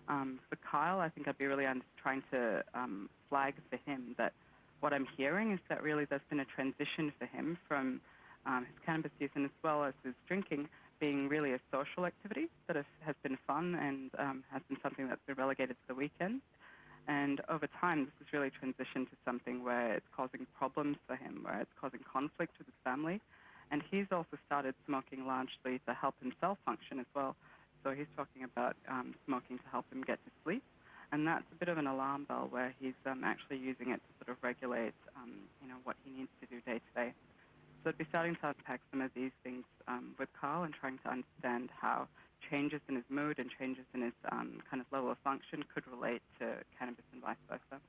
Um, for Kyle, I think I'd be really trying to um, flag for him that what I'm hearing is that really there's been a transition for him from um, his cannabis use and as well as his drinking being really a social activity that has been fun and um, has been something that's been relegated to the weekend. And over time, this has really transitioned to something where it's causing problems for him, where it's causing conflict with his family. And he's also started smoking largely to help himself function as well. So he's talking about um, smoking to help him get to sleep. And that's a bit of an alarm bell where he's um, actually using it to sort of regulate, um, you know, what he needs to do day to day. So I'd be starting to unpack some of these things um, with Carl and trying to understand how changes in his mood and changes in his um, kind of level of function could relate to cannabis and vice versa.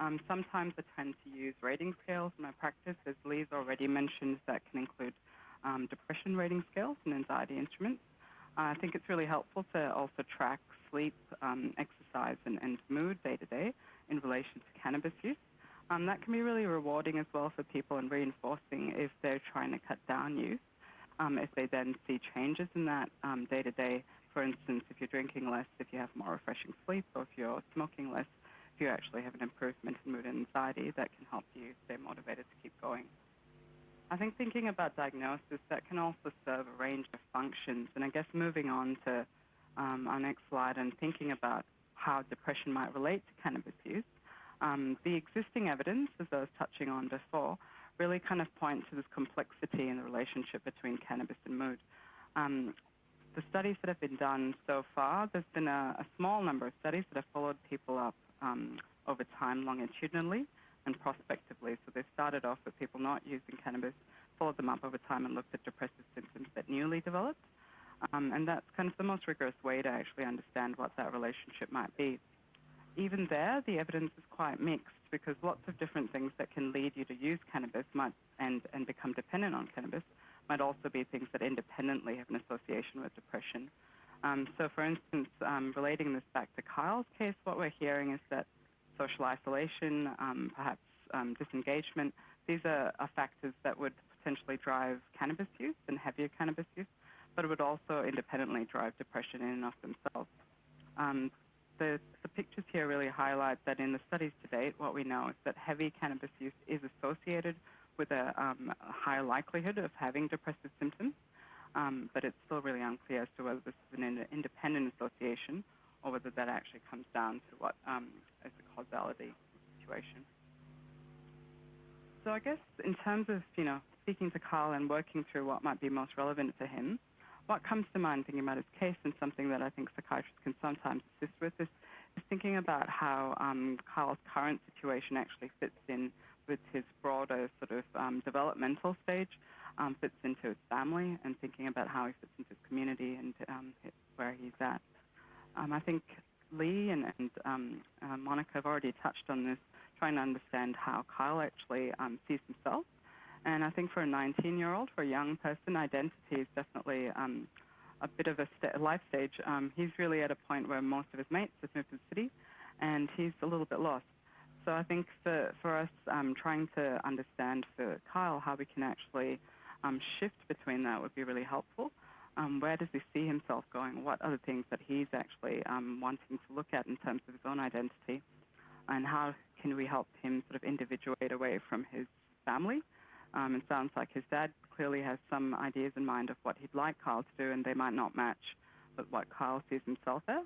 Um, sometimes I tend to use rating scales in my practice, as Lee's already mentioned, that can include um, depression rating scales and anxiety instruments. Uh, I think it's really helpful to also track sleep, um, exercise, and, and mood day to day in relation to cannabis use. Um, that can be really rewarding as well for people and reinforcing if they're trying to cut down use. Um, if they then see changes in that day to day, for instance, if you're drinking less, if you have more refreshing sleep, or if you're smoking less, if you actually have an improvement in mood and anxiety, that can help you stay motivated to keep going. I think thinking about diagnosis, that can also serve a range of functions. And I guess moving on to um, our next slide and thinking about how depression might relate to cannabis use, um, the existing evidence, as I was touching on before, really kind of point to this complexity in the relationship between cannabis and mood. Um, the studies that have been done so far, there's been a, a small number of studies that have followed people up um, over time longitudinally and prospectively. So they've started off with people not using cannabis, followed them up over time and looked at depressive symptoms that newly developed. Um, and that's kind of the most rigorous way to actually understand what that relationship might be even there, the evidence is quite mixed because lots of different things that can lead you to use cannabis might, and, and become dependent on cannabis might also be things that independently have an association with depression. Um, so, for instance, um, relating this back to Kyle's case, what we're hearing is that social isolation, um, perhaps um, disengagement, these are, are, factors that would potentially drive cannabis use and heavier cannabis use, but it would also independently drive depression in and of themselves. The, the pictures here really highlight that in the studies to date, what we know is that heavy cannabis use is associated with a, um, a higher likelihood of having depressive symptoms, um, but it's still really unclear as to whether this is an independent association or whether that actually comes down to what um, is the causality situation. So I guess in terms of, you know, speaking to Carl and working through what might be most relevant for him, what comes to mind thinking about his case and something that I think psychiatrists can sometimes assist with is, is thinking about how um, Carl's current situation actually fits in with his broader sort of um, developmental stage, um, fits into his family, and thinking about how he fits into his community and um, where he's at. Um, I think Lee and, and um, uh, Monica have already touched on this, trying to understand how Kyle actually sees himself and I think for a 19-year-old, for a young person, identity is definitely um, a bit of a st- life stage. Um, he's really at a point where most of his mates have moved to the city, and he's a little bit lost. So I think for, for us, um, trying to understand for Kyle how we can actually um, shift between that would be really helpful. Um, where does he see himself going? What are the things that he's actually um, wanting to look at in terms of his own identity? And how can we help him sort of individuate away from his family um, it sounds like his dad clearly has some ideas in mind of what he'd like Kyle to do, and they might not match with what Kyle sees himself as.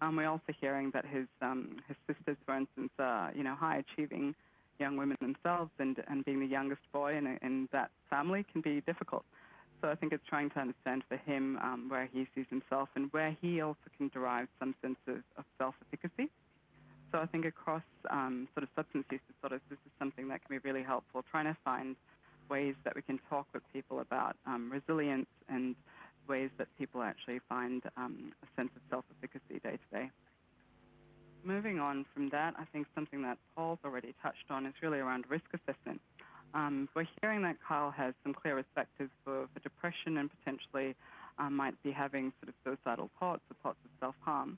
Um, we're also hearing that his um, his sisters, for instance, are you know high achieving young women themselves, and and being the youngest boy in, in that family can be difficult. So I think it's trying to understand for him um, where he sees himself and where he also can derive some sense of, of self-efficacy. So I think across um, sort of substance use disorders, this is something that can be really helpful, trying to find ways that we can talk with people about um, resilience and ways that people actually find um, a sense of self-efficacy day to day. Moving on from that, I think something that Paul's already touched on is really around risk assessment. Um, we're hearing that Kyle has some clear factors for, for depression and potentially um, might be having sort of suicidal thoughts or thoughts of self-harm.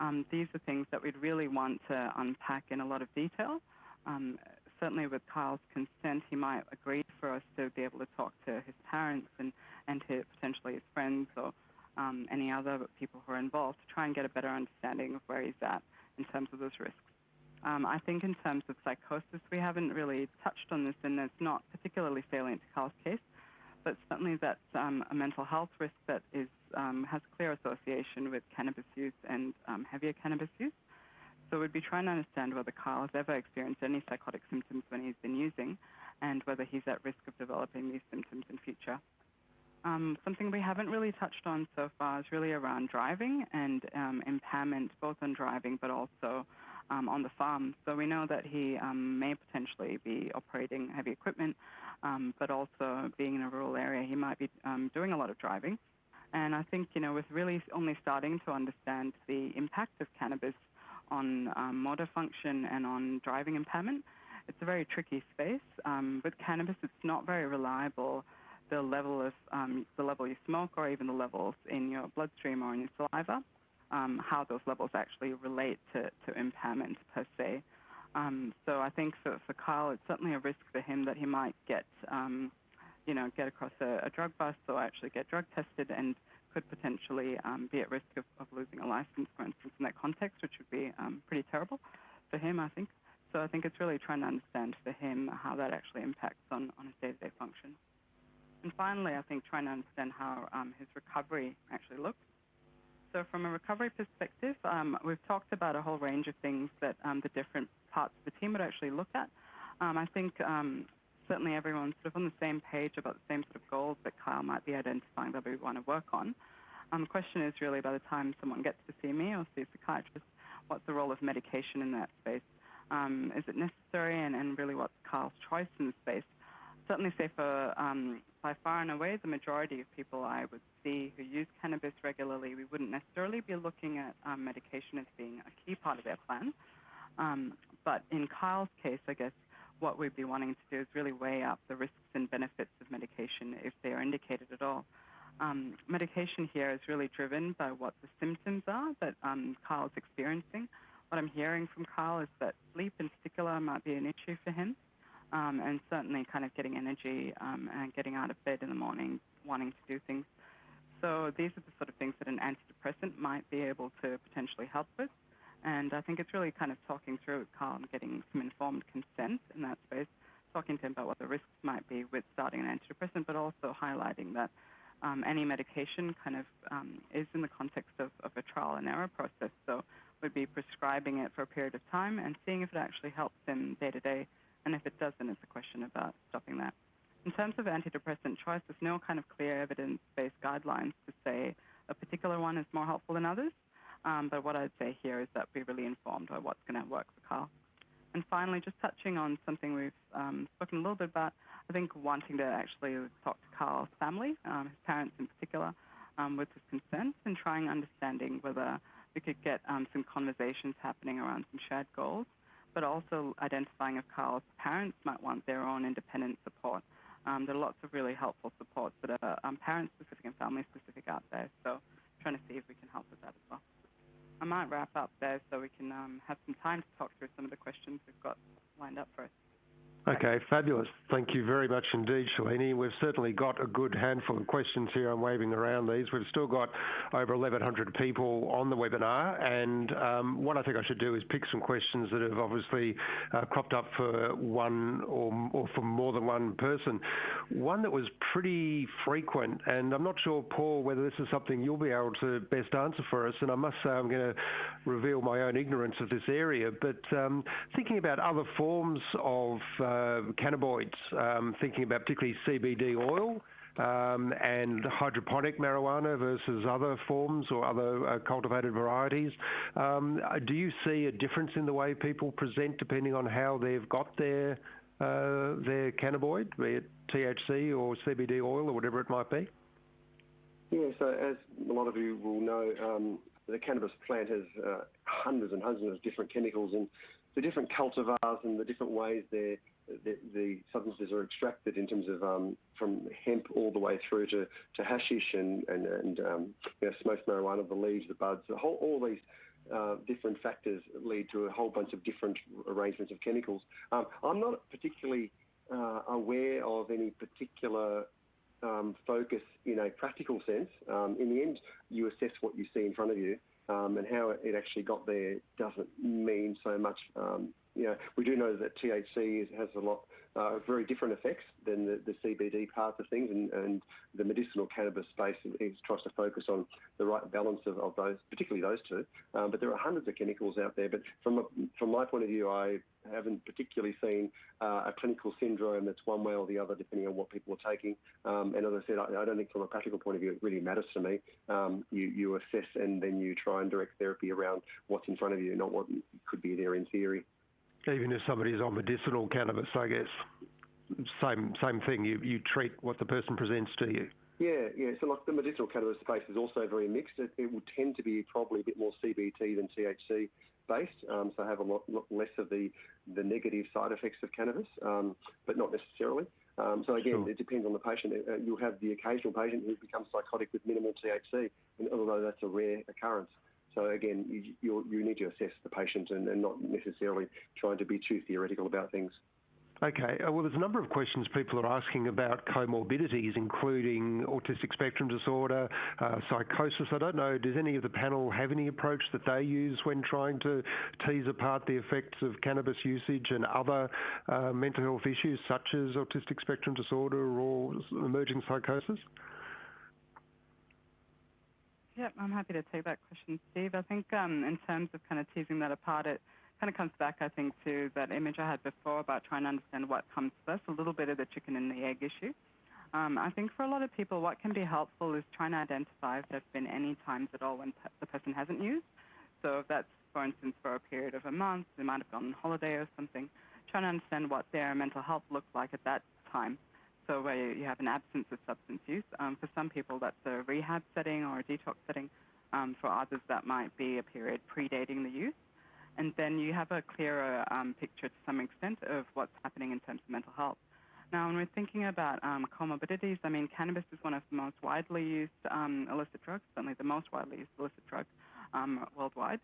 Um, these are things that we'd really want to unpack in a lot of detail. Um, certainly with Kyle's consent, he might agree for us to be able to talk to his parents and, and to potentially his friends or um, any other people who are involved to try and get a better understanding of where he's at in terms of those risks. Um, I think in terms of psychosis, we haven't really touched on this, and it's not particularly salient to Kyle's case, but certainly that's um, a mental health risk that is um, has clear association with cannabis use and um, heavier cannabis use. So we'd be trying to understand whether Kyle has ever experienced any psychotic symptoms when he's been using, and whether he's at risk of developing these symptoms in future. Um, something we haven't really touched on so far is really around driving and um, impairment, both on driving but also um, on the farm. So we know that he um, may potentially be operating heavy equipment, um, but also being in a rural area, he might be um, doing a lot of driving. And I think, you know, with really only starting to understand the impact of cannabis on um, motor function and on driving impairment, it's a very tricky space. Um, with cannabis, it's not very reliable. The level of um, the level you smoke, or even the levels in your bloodstream or in your saliva, um, how those levels actually relate to, to impairment per se. Um, so I think for, for Kyle, it's certainly a risk for him that he might get, um, you know, get across a, a, drug bust or actually get drug tested and could potentially um, be at risk of, of, losing a license, for instance, in that context, which would be um, pretty terrible for him, I think. So I think it's really trying to understand for him how that actually impacts on, on his day-to-day function. And finally, I think trying to understand how um, his recovery actually looks. So from a recovery perspective, um, we've talked about a whole range of things that um, the different parts of the team would actually look at. Um, I think certainly everyone's sort of on the same page about the same sort of goals that Kyle might be identifying that we want to work on. Um, the question is really by the time someone gets to see me or see a psychiatrist, what's the role of medication in that space? Um, is it necessary and, and really what's Kyle's choice in the space? Certainly say for um, by far and away the majority of people I would see who use cannabis regularly, we wouldn't necessarily be looking at um, medication as being a key part of their plan. Um, but in Kyle's case, I guess what we'd be wanting to do is really weigh up the risks and benefits of medication if they are indicated at all. Um, medication here is really driven by what the symptoms are that um, Kyle's experiencing. What I'm hearing from Kyle is that sleep in particular might be an issue for him, um, and certainly kind of getting energy um, and getting out of bed in the morning, wanting to do things. So these are the sort of things that an antidepressant might be able to potentially help with. And I think it's really kind of talking through with Carl and getting some informed consent in that space, talking to him about what the risks might be with starting an antidepressant, but also highlighting that um, any medication kind of um, is in the context of, of, a trial and error process. So we'd be prescribing it for a period of time and seeing if it actually helps him day to day. And if it doesn't, it's a question about stopping that. In terms of antidepressant choice, there's no kind of clear evidence-based guidelines to say a particular one is more helpful than others. Um, but what I'd say here is that we're really informed by what's going to work for Carl. And finally, just touching on something we've um, spoken a little bit about, I think wanting to actually talk to Carl's family, um, his parents in particular, um, with his consent and trying understanding whether we could get um, some conversations happening around some shared goals, but also identifying if Carl's parents might want their own independent support. Um, there are lots of really helpful supports that are parent-specific and family-specific out there, so trying to see if we can help with that as well. I might wrap up there so we can um, have some time to talk through some of the questions we've got lined up for us. Okay, fabulous. Thank you very much indeed, Shalini. We've certainly got a good handful of questions here. I'm waving around these. We've still got over 1,100 people on the webinar, and um, what I think I should do is pick some questions that have obviously uh, cropped up for one or, or, for more than one person. One that was pretty frequent, and I'm not sure, Paul, whether this is something you'll be able to best answer for us, and I must say I'm going to reveal my own ignorance of this area, but um, thinking about other forms of um, cannabinoids, um, thinking about particularly CBD oil um, and hydroponic marijuana versus other forms or other uh, cultivated varieties. Do you see a difference in the way people present depending on how they've got their uh, cannabinoid, be it THC or CBD oil or whatever it might be? Yeah. So as a lot of you will know, the cannabis plant has uh, hundreds and hundreds of different chemicals, and the different cultivars and the different ways they're the, the, substances are extracted in terms of um, from hemp all the way through to, to hashish and, and, and um, you know, smoked marijuana, the leaves, the buds, the whole, all these uh, different factors lead to a whole bunch of different arrangements of chemicals. Um, I'm not particularly uh, aware of any particular um, focus in a practical sense. Um, in the end, you assess what you see in front of you, um, and how it actually got there doesn't mean so much. Um, you know, we do know that THC is, has a lot uh, very different effects than the, the CBD part of things, and, and, the medicinal cannabis space is, tries to focus on the right balance of, of those, particularly those two. Um, but there are hundreds of chemicals out there. But from a, from my point of view, I haven't particularly seen uh, a clinical syndrome that's one way or the other, depending on what people are taking. Um, and as I said, I, I, don't think from a practical point of view it really matters to me. Um, you, you assess and then you try and direct therapy around what's in front of you, not what could be there in theory. Even if somebody's on medicinal cannabis, I guess, same same thing. You you treat what the person presents to you. Yeah, yeah. So like the medicinal cannabis space is also very mixed. It, it would tend to be probably a bit more CBD than THC based, um, so have a lot, lot, less of the the negative side effects of cannabis, um, but not necessarily. Um, so again, sure. it depends on the patient. Uh, you'll have the occasional patient who becomes psychotic with minimal THC, and although that's a rare occurrence. So again, you, you need to assess the patient and, and, not necessarily trying to be too theoretical about things. Okay. Uh, well, there's a number of questions people are asking about comorbidities, including autistic spectrum disorder, uh, psychosis. I don't know, does any of the panel have any approach that they use when trying to tease apart the effects of cannabis usage and other uh, mental health issues such as autistic spectrum disorder or emerging psychosis? Yep, I'm happy to take that question, Steve. I think um, in terms of kind of teasing that apart, it kind of comes back, I think, to that image I had before about trying to understand what comes first, a little bit of the chicken and the egg issue. Um, I think for a lot of people, what can be helpful is trying to identify if there have been any times at all when the person hasn't used. So if that's, for instance, for a period of a month, they might have gone on holiday or something, trying to understand what their mental health looked like at that time so where you have an absence of substance use. Um, for some people, that's a rehab setting or a detox setting. Um, for others, that might be a period predating the use. And then you have a clearer um, picture to some extent of what's happening in terms of mental health. Now, when we're thinking about um, comorbidities, I mean, cannabis is one of the most widely used um, illicit drugs, certainly the most widely used illicit drug um, worldwide.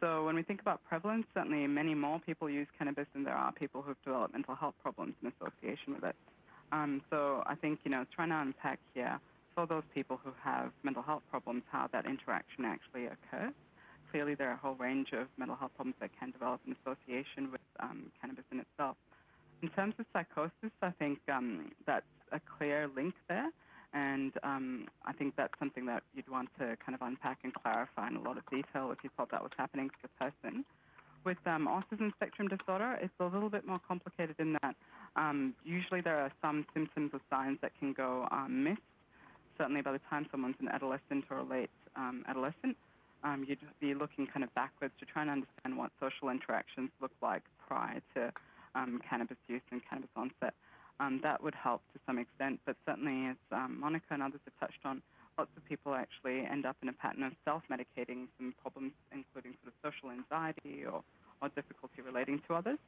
So when we think about prevalence, certainly many more people use cannabis than there are people who've developed mental health problems in association with it. Um, so I think, you know, trying to unpack here for those people who have mental health problems, how that interaction actually occurs. Clearly, there are a whole range of mental health problems that can develop in association with um, cannabis in itself. In terms of psychosis, I think um, that's a clear link there. And um, I think that's something that you'd want to kind of unpack and clarify in a lot of detail if you thought that was happening to the person. With um, autism spectrum disorder, it's a little bit more complicated in that um, usually there are some symptoms or signs that can go um, missed. Certainly by the time someone's an adolescent or a late um, adolescent, um, you'd be looking kind of backwards to try and understand what social interactions look like prior to um, cannabis use and cannabis onset. Um, that would help to some extent, but certainly as Monica and others have touched on, lots of people actually end up in a pattern of self-medicating some problems, including sort of social anxiety or, or difficulty relating to others.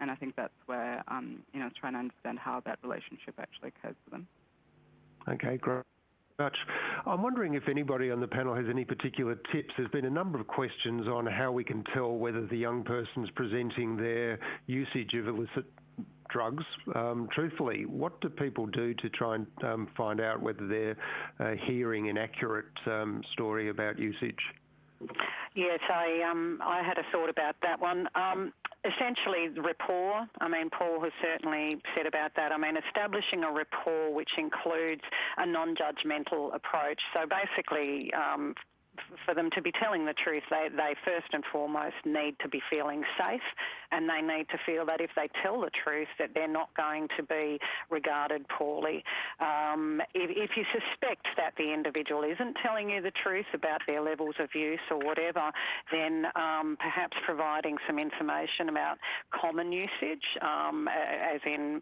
And I think that's where, um, you know, trying to understand how that relationship actually occurs for them. Okay, great. Much. I'm wondering if anybody on the panel has any particular tips. There's been a number of questions on how we can tell whether the young person's presenting their usage of illicit drugs um, truthfully. What do people do to try and um, find out whether they're uh, hearing an accurate um, story about usage? Yes, I um, I had a thought about that one. Essentially, rapport. I mean, Paul has certainly said about that. I mean, establishing a rapport which includes a non-judgmental approach. So basically, um, for them to be telling the truth, they, they first and foremost need to be feeling safe and they need to feel that if they tell the truth that they're not going to be regarded poorly. Um, if, if, you suspect that the individual isn't telling you the truth about their levels of use or whatever, then um, perhaps providing some information about common usage, um, as in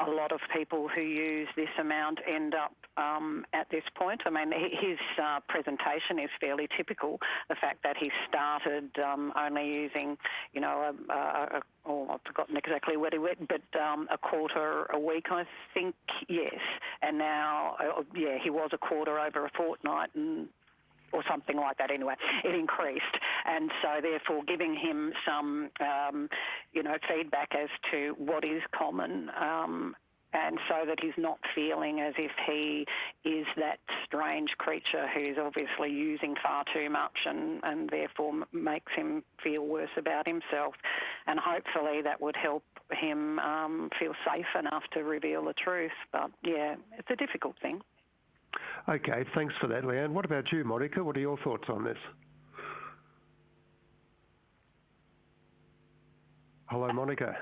a lot of people who use this amount end up um, at this point. I mean, his uh, presentation is fairly typical. The fact that he started um, only using, you know, a, a, a oh, I've forgotten exactly what he went, but um, a quarter a week, I think, yes. And now, uh, yeah, he was a quarter over a fortnight, and or something like that anyway. It increased. And so therefore giving him some, um, you know, feedback as to what is common um, and so that he's not feeling as if he is that strange creature who's obviously using far too much and, and therefore makes him feel worse about himself. And hopefully that would help him um, feel safe enough to reveal the truth. But yeah, it's a difficult thing. Okay, thanks for that, Leanne. What about you, Monica? What are your thoughts on this? Hello, Monica.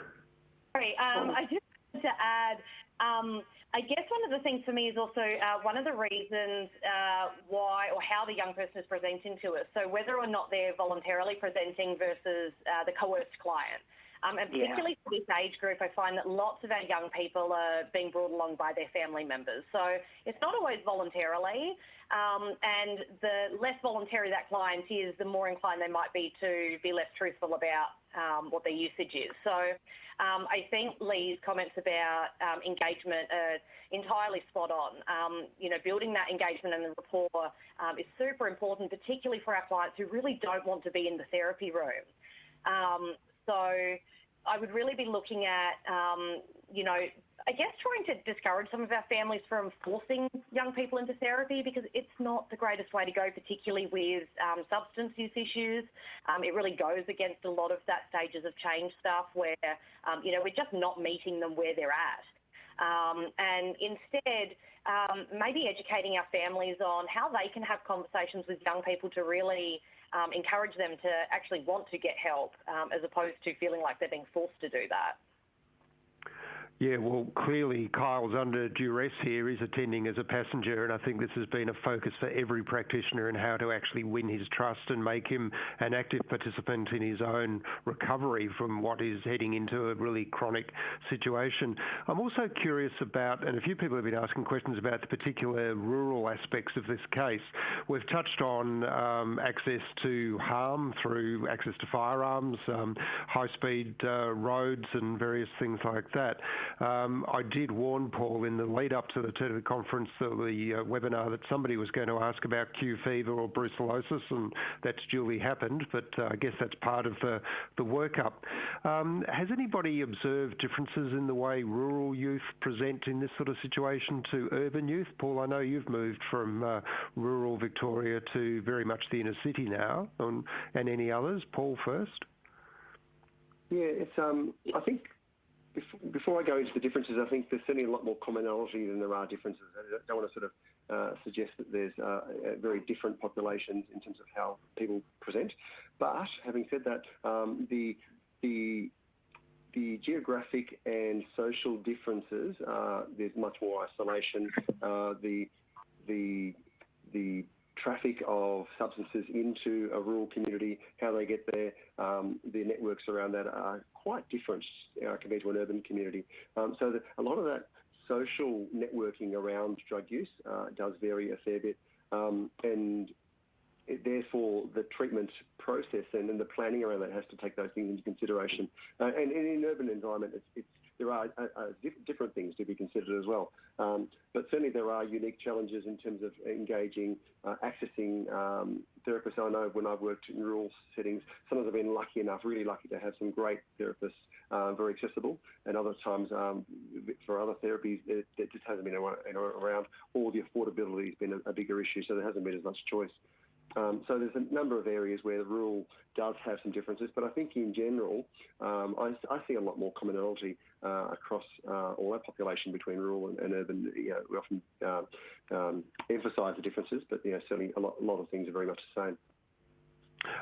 Sorry, um, I just wanted to add, um, I guess one of the things for me is also uh, one of the reasons uh, why or how the young person is presenting to us. So whether or not they're voluntarily presenting versus uh, the coerced client. Um, and particularly yeah. for this age group, I find that lots of our young people are being brought along by their family members. So it's not always voluntarily. Um, and the less voluntary that client is, the more inclined they might be to be less truthful about um, what their usage is. So um, I think Lee's comments about um, engagement are entirely spot on. Um, you know, building that engagement and the rapport um, is super important, particularly for our clients who really don't want to be in the therapy room. So I would really be looking at, you know, I guess trying to discourage some of our families from forcing young people into therapy because it's not the greatest way to go, particularly with um, substance use issues. Um, it really goes against a lot of that stages of change stuff where, um, you know, we're just not meeting them where they're at. Um, and instead, um, maybe educating our families on how they can have conversations with young people to really um, encourage them to actually want to get help as opposed to feeling like they're being forced to do that. Yeah, well, clearly Kyle's under duress here. He's attending as a passenger, and I think this has been a focus for every practitioner in how to actually win his trust and make him an active participant in his own recovery from what is heading into a really chronic situation. I'm also curious about, and a few people have been asking questions about the particular rural aspects of this case. We've touched on um, access to harm through access to firearms, um, high-speed uh, roads, and various things like that. Um, I did warn Paul in the lead up to the, to conference, the, the uh, webinar, that somebody was going to ask about Q fever or brucellosis, and that's duly happened, but uh, I guess that's part of the, workup. Um, has anybody observed differences in the way rural youth present in this sort of situation to urban youth? Paul, I know you've moved from uh, rural Victoria to very much the inner city now, and, any others? Paul first. Yeah. Um, I think before I go into the differences, I think there's certainly a lot more commonality than there are differences. I don't want to sort of uh, suggest that there's uh, very different populations in terms of how people present. But having said that, um, the the the geographic and social differences, uh, there's much more isolation. Uh, the the the traffic of substances into a rural community, how they get there, um, the networks around that are quite different uh, compared to an urban community. Um, so the, a lot of that social networking around drug use uh, does vary a fair bit. Um, and it, therefore, the treatment process and, the planning around that has to take those things into consideration. Uh, and, and, in an urban environment, it's, it's there are uh, uh, different things to be considered as well. Um, but certainly there are unique challenges in terms of engaging, uh, accessing um, therapists. I know when I've worked in rural settings, sometimes I've been lucky enough, really lucky to have some great therapists, uh, very accessible, and other times um, for other therapies it, it, just hasn't been around, or the affordability has been a, a bigger issue, so there hasn't been as much choice. Um, so there's a number of areas where the rural does have some differences, but I think in general, um, I, I, see a lot more commonality uh, across uh, all our population between rural and, and urban. You know, we often uh, um, emphasise the differences, but you know, certainly a lot, a lot of things are very much the same.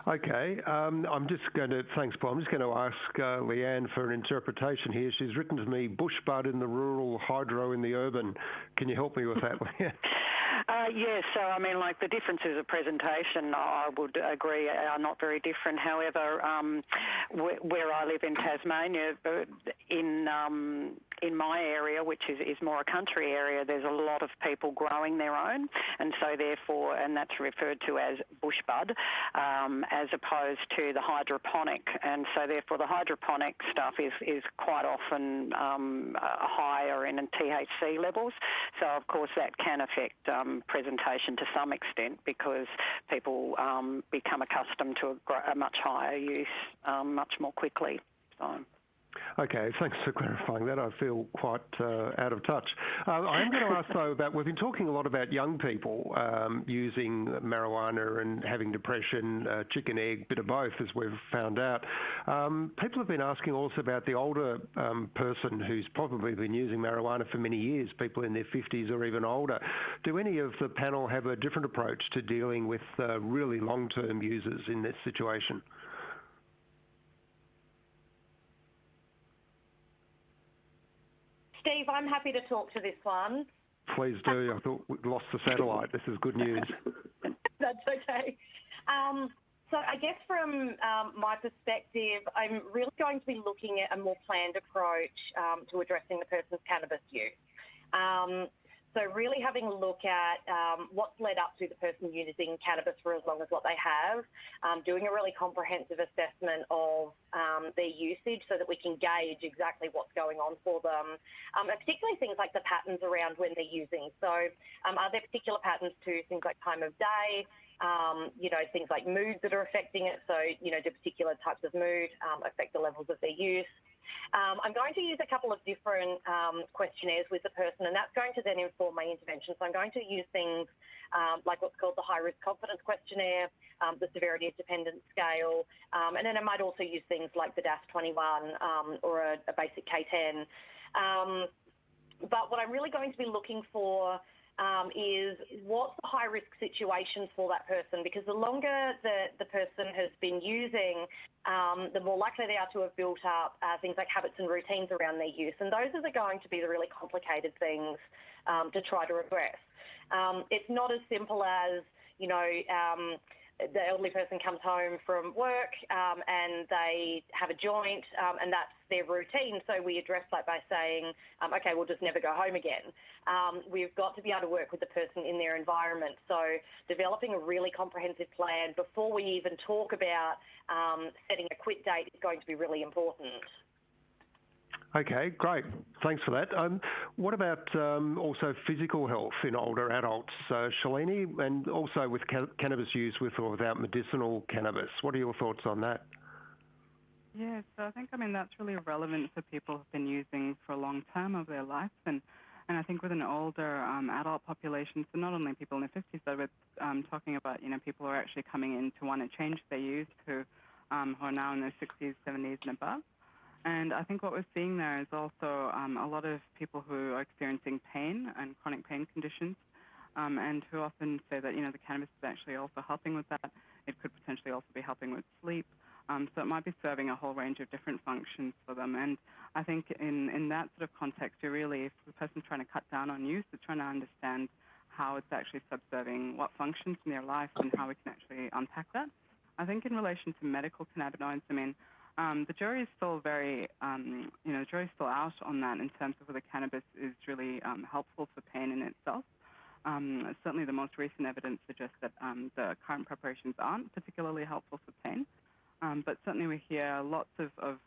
Okay, um, I'm just going to, thanks Paul, I'm just going to ask uh, Leanne for an interpretation here. She's written to me, bush bud in the rural, hydro in the urban. Can you help me with that, Leanne? Yes, so I mean, like the differences of presentation, I would agree, are not very different. However, um, where I live in Tasmania, uh, in um, in my area, which is, is more a country area, there's a lot of people growing their own, and so therefore, and that's referred to as bushbud, um, as opposed to the hydroponic, and so therefore the hydroponic stuff is is quite often um, uh, higher in THC levels. So of course that can affect um, presentation to some extent because people um, become accustomed to a, a much higher use um, much more quickly. So. Okay, thanks for clarifying that. I feel quite uh, out of touch. Uh, I am going to ask though about we've been talking a lot about young people um, using marijuana and having depression, uh, chicken egg, bit of both, as we've found out. Um, people have been asking also about the older um, person who's probably been using marijuana for many years, people in their 50s or even older. Do any of the panel have a different approach to dealing with really long-term users in this situation? Steve, I'm happy to talk to this one. Please do. I thought we'd lost the satellite. This is good news. That's okay. Um, so I guess from um, my perspective, I'm really going to be looking at a more planned approach um, to addressing the person's cannabis use. So really having a look at um, what's led up to the person using cannabis for as long as what they have, um, doing a really comprehensive assessment of um, their usage so that we can gauge exactly what's going on for them, um, and particularly things like the patterns around when they're using. So um, are there particular patterns to things like time of day, um, you know, things like moods that are affecting it. So, you know, do particular types of mood affect the levels of their use? Um, I'm going to use a couple of different um, questionnaires with the person, and that's going to then inform my intervention. So I'm going to use things um, like what's called the high risk confidence questionnaire, um, the severity of dependence scale, um, and then I might also use things like the DASS 21 um, or a, a, basic K10. but what I'm really going to be looking for um, is what's the high risk situation for that person because the longer the, the person has been using, um, the more likely they are to have built up uh, things like habits and routines around their use. And those are the, going to be the really complicated things um, to try to address. Um, it's not as simple as, you know, um, the elderly person comes home from work um, and they have a joint um, and that's their routine. So we address that by saying, um, okay, we'll just never go home again. Um, we've got to be able to work with the person in their environment. So developing a really comprehensive plan before we even talk about um, setting a quit date is going to be really important. Okay, great. Thanks for that. Um, what about um, also physical health in older adults, uh, Shalini, and also with cannabis use with or without medicinal cannabis? What are your thoughts on that? Yeah, so I think, I mean, that's really relevant for people who've been using for a long time of their life. And, and I think with an older um, adult population, so not only people in their 50s, but we're talking about, you know, people who are actually coming in to want to change their use, who, who are now in their 60s, 70s and above. And I think what we're seeing there is also um, a lot of people who are experiencing pain and chronic pain conditions, um, and who often say that you know the cannabis is actually also helping with that. It could potentially also be helping with sleep. Um, so it might be serving a whole range of different functions for them. And I think in, in that sort of context, you're really, if the person's trying to cut down on use, they're trying to understand how it's actually subserving what functions in their life and how we can actually unpack that. I think in relation to medical cannabinoids, I mean, um, the jury is still very, um, you know, the jury is still out on that in terms of whether cannabis is really um, helpful for pain in itself. Um, certainly, the most recent evidence suggests that um, the current preparations aren't particularly helpful for pain. Um, but certainly, we hear lots of, of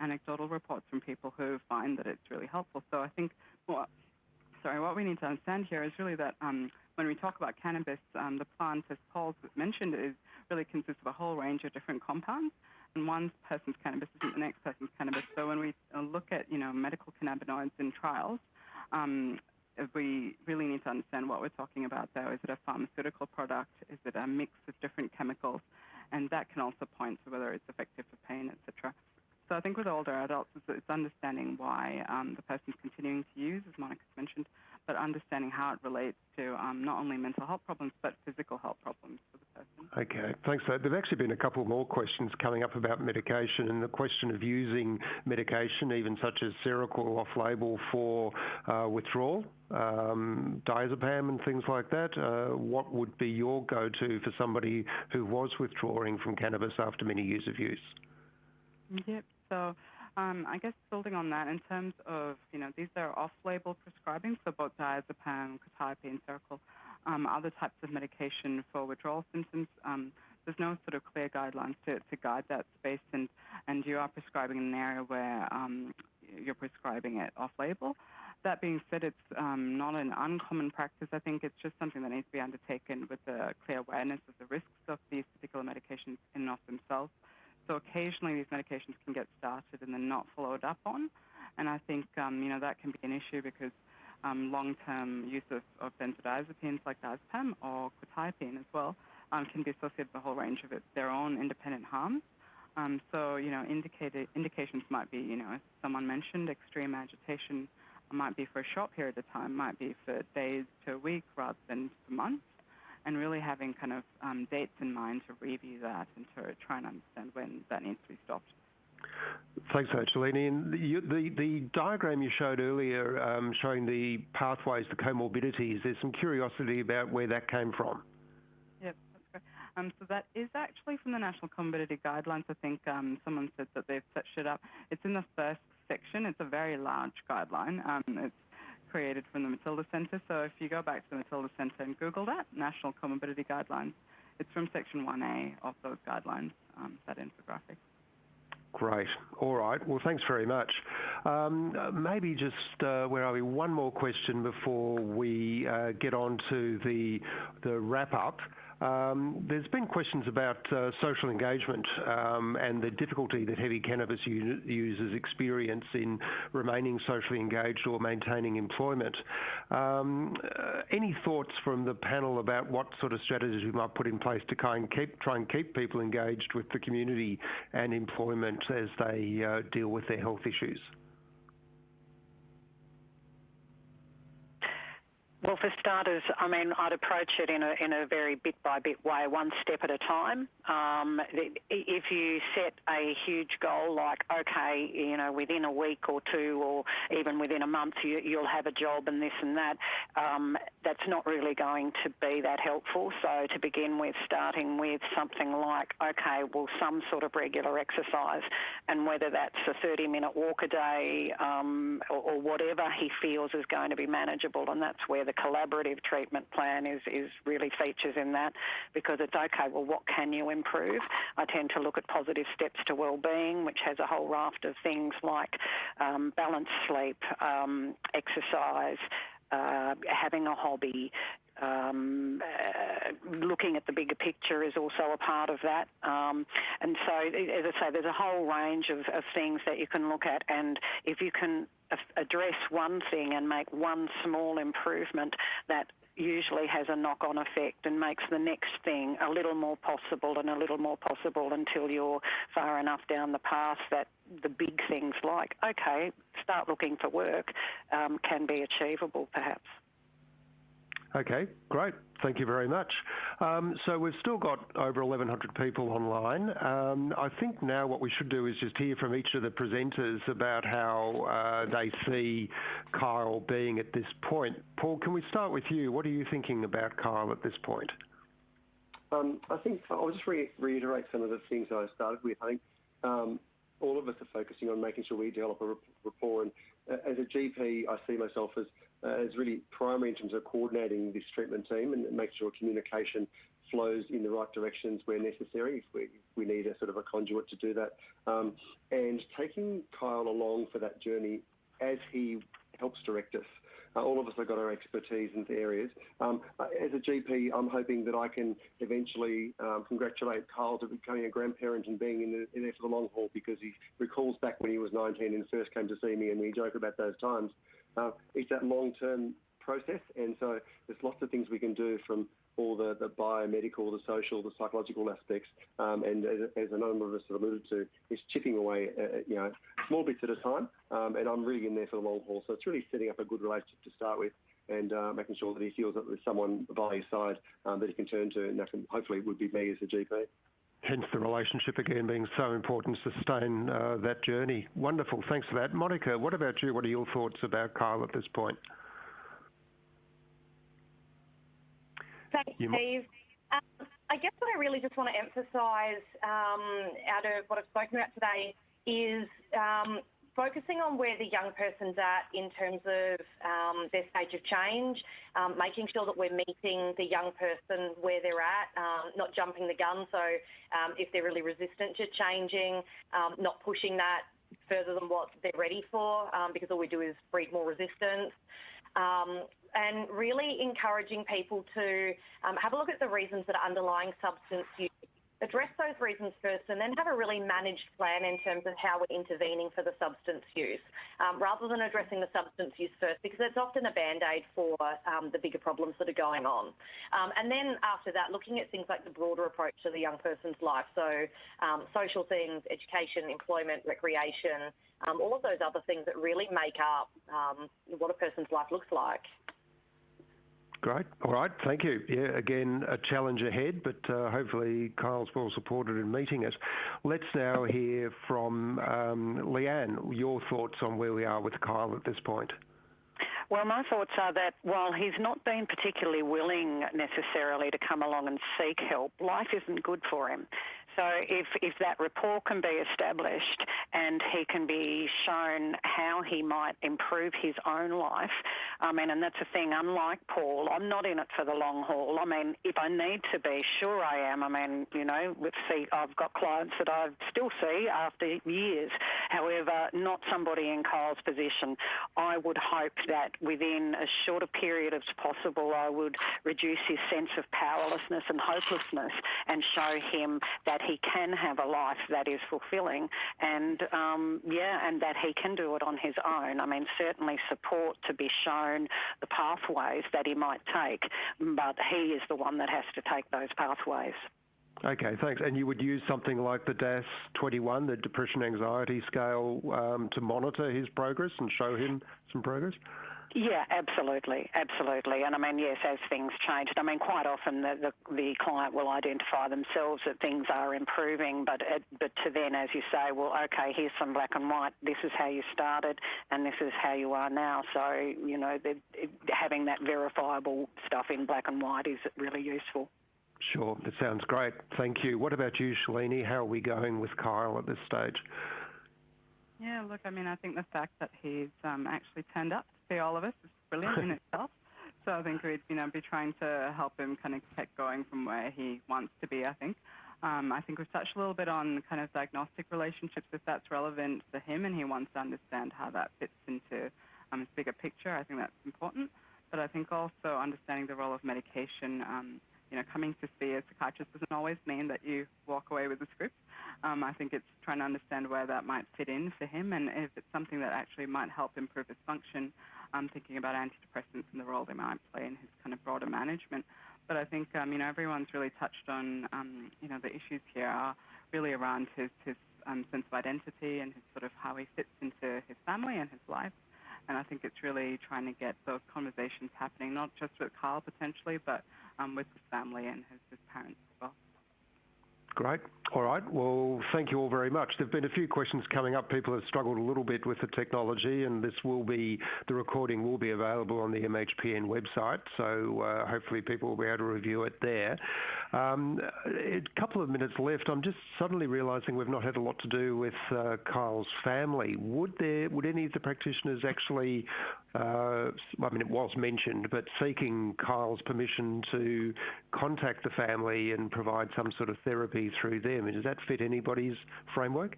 anecdotal reports from people who find that it's really helpful. So I think, well, sorry, what we need to understand here is really that when we talk about cannabis, the plant, as Paul mentioned, is really consists of a whole range of different compounds and one person's cannabis isn't the next person's cannabis. So when we uh, look at, you know, medical cannabinoids in trials, um, we really need to understand what we're talking about there. Is it a pharmaceutical product? Is it a mix of different chemicals? And that can also point to whether it's effective for pain, etc. So I think with older adults, it's, understanding why um, the person's continuing to use, as Monica's mentioned, but understanding how it relates to um, not only mental health problems but physical health problems for the person. Okay, thanks. So there've actually been a couple more questions coming up about medication and the question of using medication, even such as Seroquel off-label for uh, withdrawal, um, diazepam and things like that. Uh, what would be your go-to for somebody who was withdrawing from cannabis after many years of use? Yep. So um, I guess building on that, in terms of, you know, these are off-label prescribing, so both diazepam, quetiapine, Seroquel, um, other types of medication for withdrawal symptoms. Um, there's no sort of clear guidelines to, guide that space, and, and you are prescribing in an area where um, you're prescribing it off-label. That being said, it's um, not an uncommon practice. I think it's just something that needs to be undertaken with a clear awareness of the risks of these particular medications in and of themselves. So occasionally these medications can get started and then not followed up on. And I think, um, you know, that can be an issue because um, long-term use of, of, benzodiazepines like diazepam or quetiapine as well um, can be associated with a whole range of it, their own independent harms. Um, so, you know, indicated, indications might be, you know, as someone mentioned, extreme agitation might be for a short period of time, might be for days to a week rather than for months and really having kind of um, dates in mind to review that and to try and understand when that needs to be stopped. Thanks, Shalini. And the, the, the diagram you showed earlier um, showing the pathways, the comorbidities, there's some curiosity about where that came from. Yep, that's great. Um, so that is actually from the National Comorbidity Guidelines. I think um, someone said that they've set it up. It's in the first section. It's a very large guideline. Um, it's created from the Matilda Centre. So if you go back to the Matilda Centre and Google that, National Comorbidity Guidelines, it's from Section 1A of those guidelines, um, that infographic. Great. All right. Well, thanks very much. Um, maybe just, uh, where are we? One more question before we uh, get on to the, the wrap-up. Um, there's been questions about uh, social engagement um, and the difficulty that heavy cannabis users experience in remaining socially engaged or maintaining employment. Um, uh, any thoughts from the panel about what sort of strategies we might put in place to try and keep, try and keep people engaged with the community and employment as they uh, deal with their health issues? Well, for starters, I mean, I'd approach it in a, in a very bit by bit way, one step at a time. Um, if you set a huge goal like, okay, you know, within a week or two or even within a month, you, will have a job and this and that, um, that's not really going to be that helpful. So to begin with, starting with something like, okay, well, some sort of regular exercise and whether that's a 30 minute walk a day um, or, or whatever he feels is going to be manageable and that's where the collaborative treatment plan is, is really features in that because it's okay, well, what can you improve? I tend to look at positive steps to well-being, which has a whole raft of things like um, balanced sleep, um, exercise, uh, having a hobby, um, uh, looking at the bigger picture is also a part of that. Um, and so, as I say, there's a whole range of, of things that you can look at. And if you can address one thing and make one small improvement, that usually has a knock-on effect and makes the next thing a little more possible and a little more possible until you're far enough down the path that the big things like, okay, start looking for work um, can be achievable perhaps. Okay, great. Thank you very much. Um, so we've still got over 1,100 people online. Um, I think now what we should do is just hear from each of the presenters about how uh, they see Kyle being at this point. Paul, can we start with you? What are you thinking about Kyle at this point? Um, I think I'll just reiterate some of the things I started with. I think all of us are focusing on making sure we develop a rapport. And as a GP, I see myself as uh, is really primary in terms of coordinating this treatment team and make sure communication flows in the right directions where necessary if we, we need a sort of a conduit to do that. Um, and taking Kyle along for that journey as he helps direct us. Uh, all of us have got our expertise in the areas. Um, uh, as a GP, I'm hoping that I can eventually um, congratulate Kyle to becoming a grandparent and being in, the, in there for the long haul because he recalls back when he was 19 and first came to see me and we joke about those times. Uh, it's that long-term process, and so there's lots of things we can do from all the, the biomedical, the social, the psychological aspects, um, and as, as, a number of us have alluded to, is chipping away, uh, you know, small bits at a time, um, and I'm really in there for the long haul. So it's really setting up a good relationship to start with, and uh, making sure that he feels that there's someone by his side um, that he can turn to, and that can, hopefully would be me as a GP. Hence the relationship again being so important to sustain uh, that journey. Wonderful, thanks for that. Monica, what about you? What are your thoughts about Kyle at this point? Thanks, you Steve. Um, I guess what I really just want to emphasise um, out of what I've spoken about today is um, focusing on where the young person's at in terms of um, their stage of change, um, making sure that we're meeting the young person where they're at, um, not jumping the gun. So um, if they're really resistant to changing, um, not pushing that further than what they're ready for, um, because all we do is breed more resistance. And really encouraging people to have a look at the reasons that are underlying substance use address those reasons first and then have a really managed plan in terms of how we're intervening for the substance use, um, rather than addressing the substance use first, because it's often a band-aid for um, the bigger problems that are going on. Um, and then after that, looking at things like the broader approach to the young person's life, so um, social things, education, employment, recreation, um, all of those other things that really make up um, what a person's life looks like. Great. All right. Thank you. Yeah, again, a challenge ahead, but uh, hopefully Kyle's well supported in meeting it. Let's now hear from um, Leanne, your thoughts on where we are with Kyle at this point. Well, my thoughts are that while he's not been particularly willing necessarily to come along and seek help, life isn't good for him. So if, if that rapport can be established and he can be shown how he might improve his own life, I mean, and that's a thing, unlike Paul, I'm not in it for the long haul. I mean, if I need to be, sure I am. I mean, you know, see, I've got clients that I still see after years. However, not somebody in Kyle's position. I would hope that within as short a period as possible, I would reduce his sense of powerlessness and hopelessness and show him that that he can have a life that is fulfilling and um, yeah, and that he can do it on his own. I mean, certainly support to be shown the pathways that he might take, but he is the one that has to take those pathways. Okay, thanks. And you would use something like the DASS-21, the Depression Anxiety Scale, um, to monitor his progress and show him some progress? Yeah, absolutely, absolutely. And I mean, yes, as things change, I mean, quite often the, the, the client will identify themselves that things are improving, but it, but to then, as you say, well, okay, here's some black and white. This is how you started, and this is how you are now. So you know, the, it, having that verifiable stuff in black and white is really useful. Sure, that sounds great. Thank you. What about you, Shalini? How are we going with Kyle at this stage? Yeah, look, I mean, I think the fact that he's um, actually turned up to see all of us is brilliant in itself. So I think we'd, you know, be trying to help him kind of get going from where he wants to be, I think. Um, I think we've touched a little bit on kind of diagnostic relationships, if that's relevant to him and he wants to understand how that fits into um, his bigger picture. I think that's important. But I think also understanding the role of medication, um, you know, coming to see a psychiatrist doesn't always mean that you walk away with a script. Um, I think it's trying to understand where that might fit in for him and if it's something that actually might help improve his function. I'm thinking about antidepressants and the role they might play in his kind of broader management. But I think, um, you know, everyone's really touched on, um, you know, the issues here are really around his, his um, sense of identity and his sort of how he fits into his family and his life. And I think it's really trying to get those conversations happening, not just with Carl potentially, but um, with his family and his, his parents. Great. All right. Well, thank you all very much. There have been a few questions coming up. People have struggled a little bit with the technology, and this will be the recording will be available on the MHPN website. So uh, hopefully people will be able to review it there. Um, a couple of minutes left. I'm just suddenly realising we've not had a lot to do with uh, Kyle's family. Would any of the practitioners actually I mean, it was mentioned, but seeking Kyle's permission to contact the family and provide some sort of therapy through them. Does that fit anybody's framework?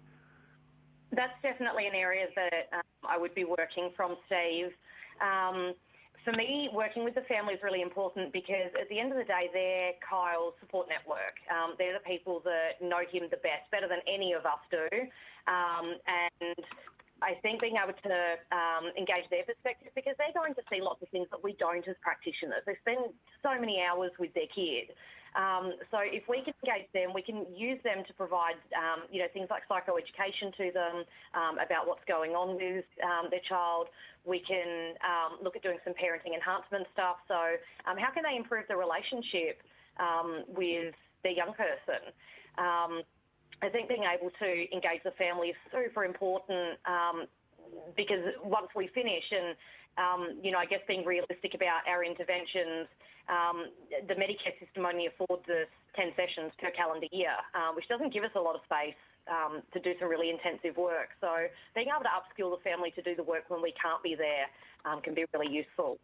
That's definitely an area that um, I would be working from, Steve. Um, for me, working with the family is really important because at the end of the day, they're Kyle's support network. Um, they're the people that know him the best, better than any of us do. Um, I think being able to um, engage their perspective because they're going to see lots of things that we don't as practitioners. They spend so many hours with their kid. Um, so if we can engage them, we can use them to provide, um, you know, things like psychoeducation to them um, about what's going on with um, their child. We can um, look at doing some parenting enhancement stuff. So how can they improve the relationship with their young person? I think being able to engage the family is super important because once we finish and um, you know, I guess being realistic about our interventions, um, the Medicare system only affords us 10 sessions per calendar year, uh, which doesn't give us a lot of space um, to do some really intensive work. So being able to upskill the family to do the work when we can't be there um, can be really useful.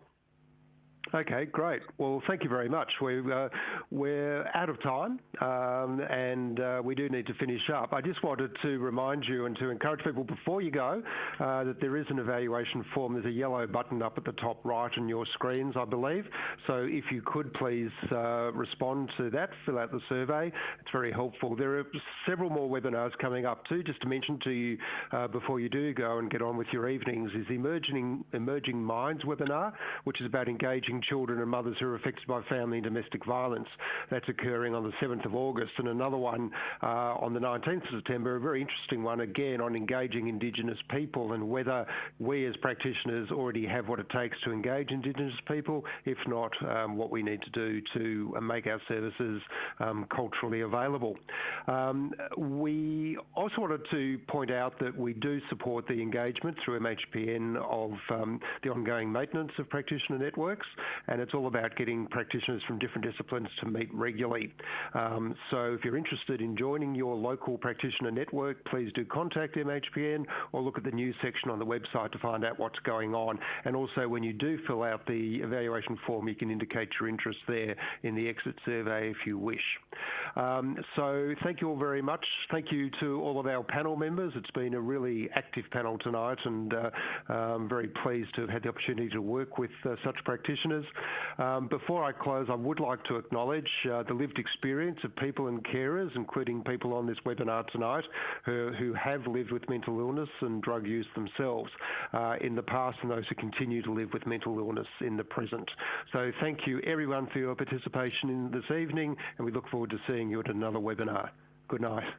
Okay, great. Well, thank you very much. We're, uh, we're out of time um, and uh, we do need to finish up. I just wanted to remind you and to encourage people before you go uh, that there is an evaluation form. There's a yellow button up at the top right on your screens, I believe. So if you could please respond to that, fill out the survey. It's very helpful. There are several more webinars coming up too. Just to mention to you before you do go and get on with your evenings is the Emerging, Emerging Minds webinar, which is about engaging children and mothers who are affected by family and domestic violence. That's occurring on the 7th of August, and another one uh, on the 19th of September, a very interesting one again on engaging Indigenous people and whether we as practitioners already have what it takes to engage Indigenous people. If not, um, what we need to do to make our services um, culturally available. Um, we also wanted to point out that we do support the engagement through MHPN of um, the ongoing maintenance of practitioner networks and it's all about getting practitioners from different disciplines to meet regularly. Um, so if you're interested in joining your local practitioner network, please do contact MHPN or look at the news section on the website to find out what's going on. And also when you do fill out the evaluation form, you can indicate your interest there in the exit survey if you wish. Um, so thank you all very much. Thank you to all of our panel members. It's been a really active panel tonight and uh, I'm very pleased to have had the opportunity to work with uh, such practitioners listeners. Um, before I close, I would like to acknowledge uh, the lived experience of people and carers, including people on this webinar tonight who, who have lived with mental illness and drug use themselves uh, in the past and those who continue to live with mental illness in the present. So thank you everyone for your participation in this evening and we look forward to seeing you at another webinar. Good night.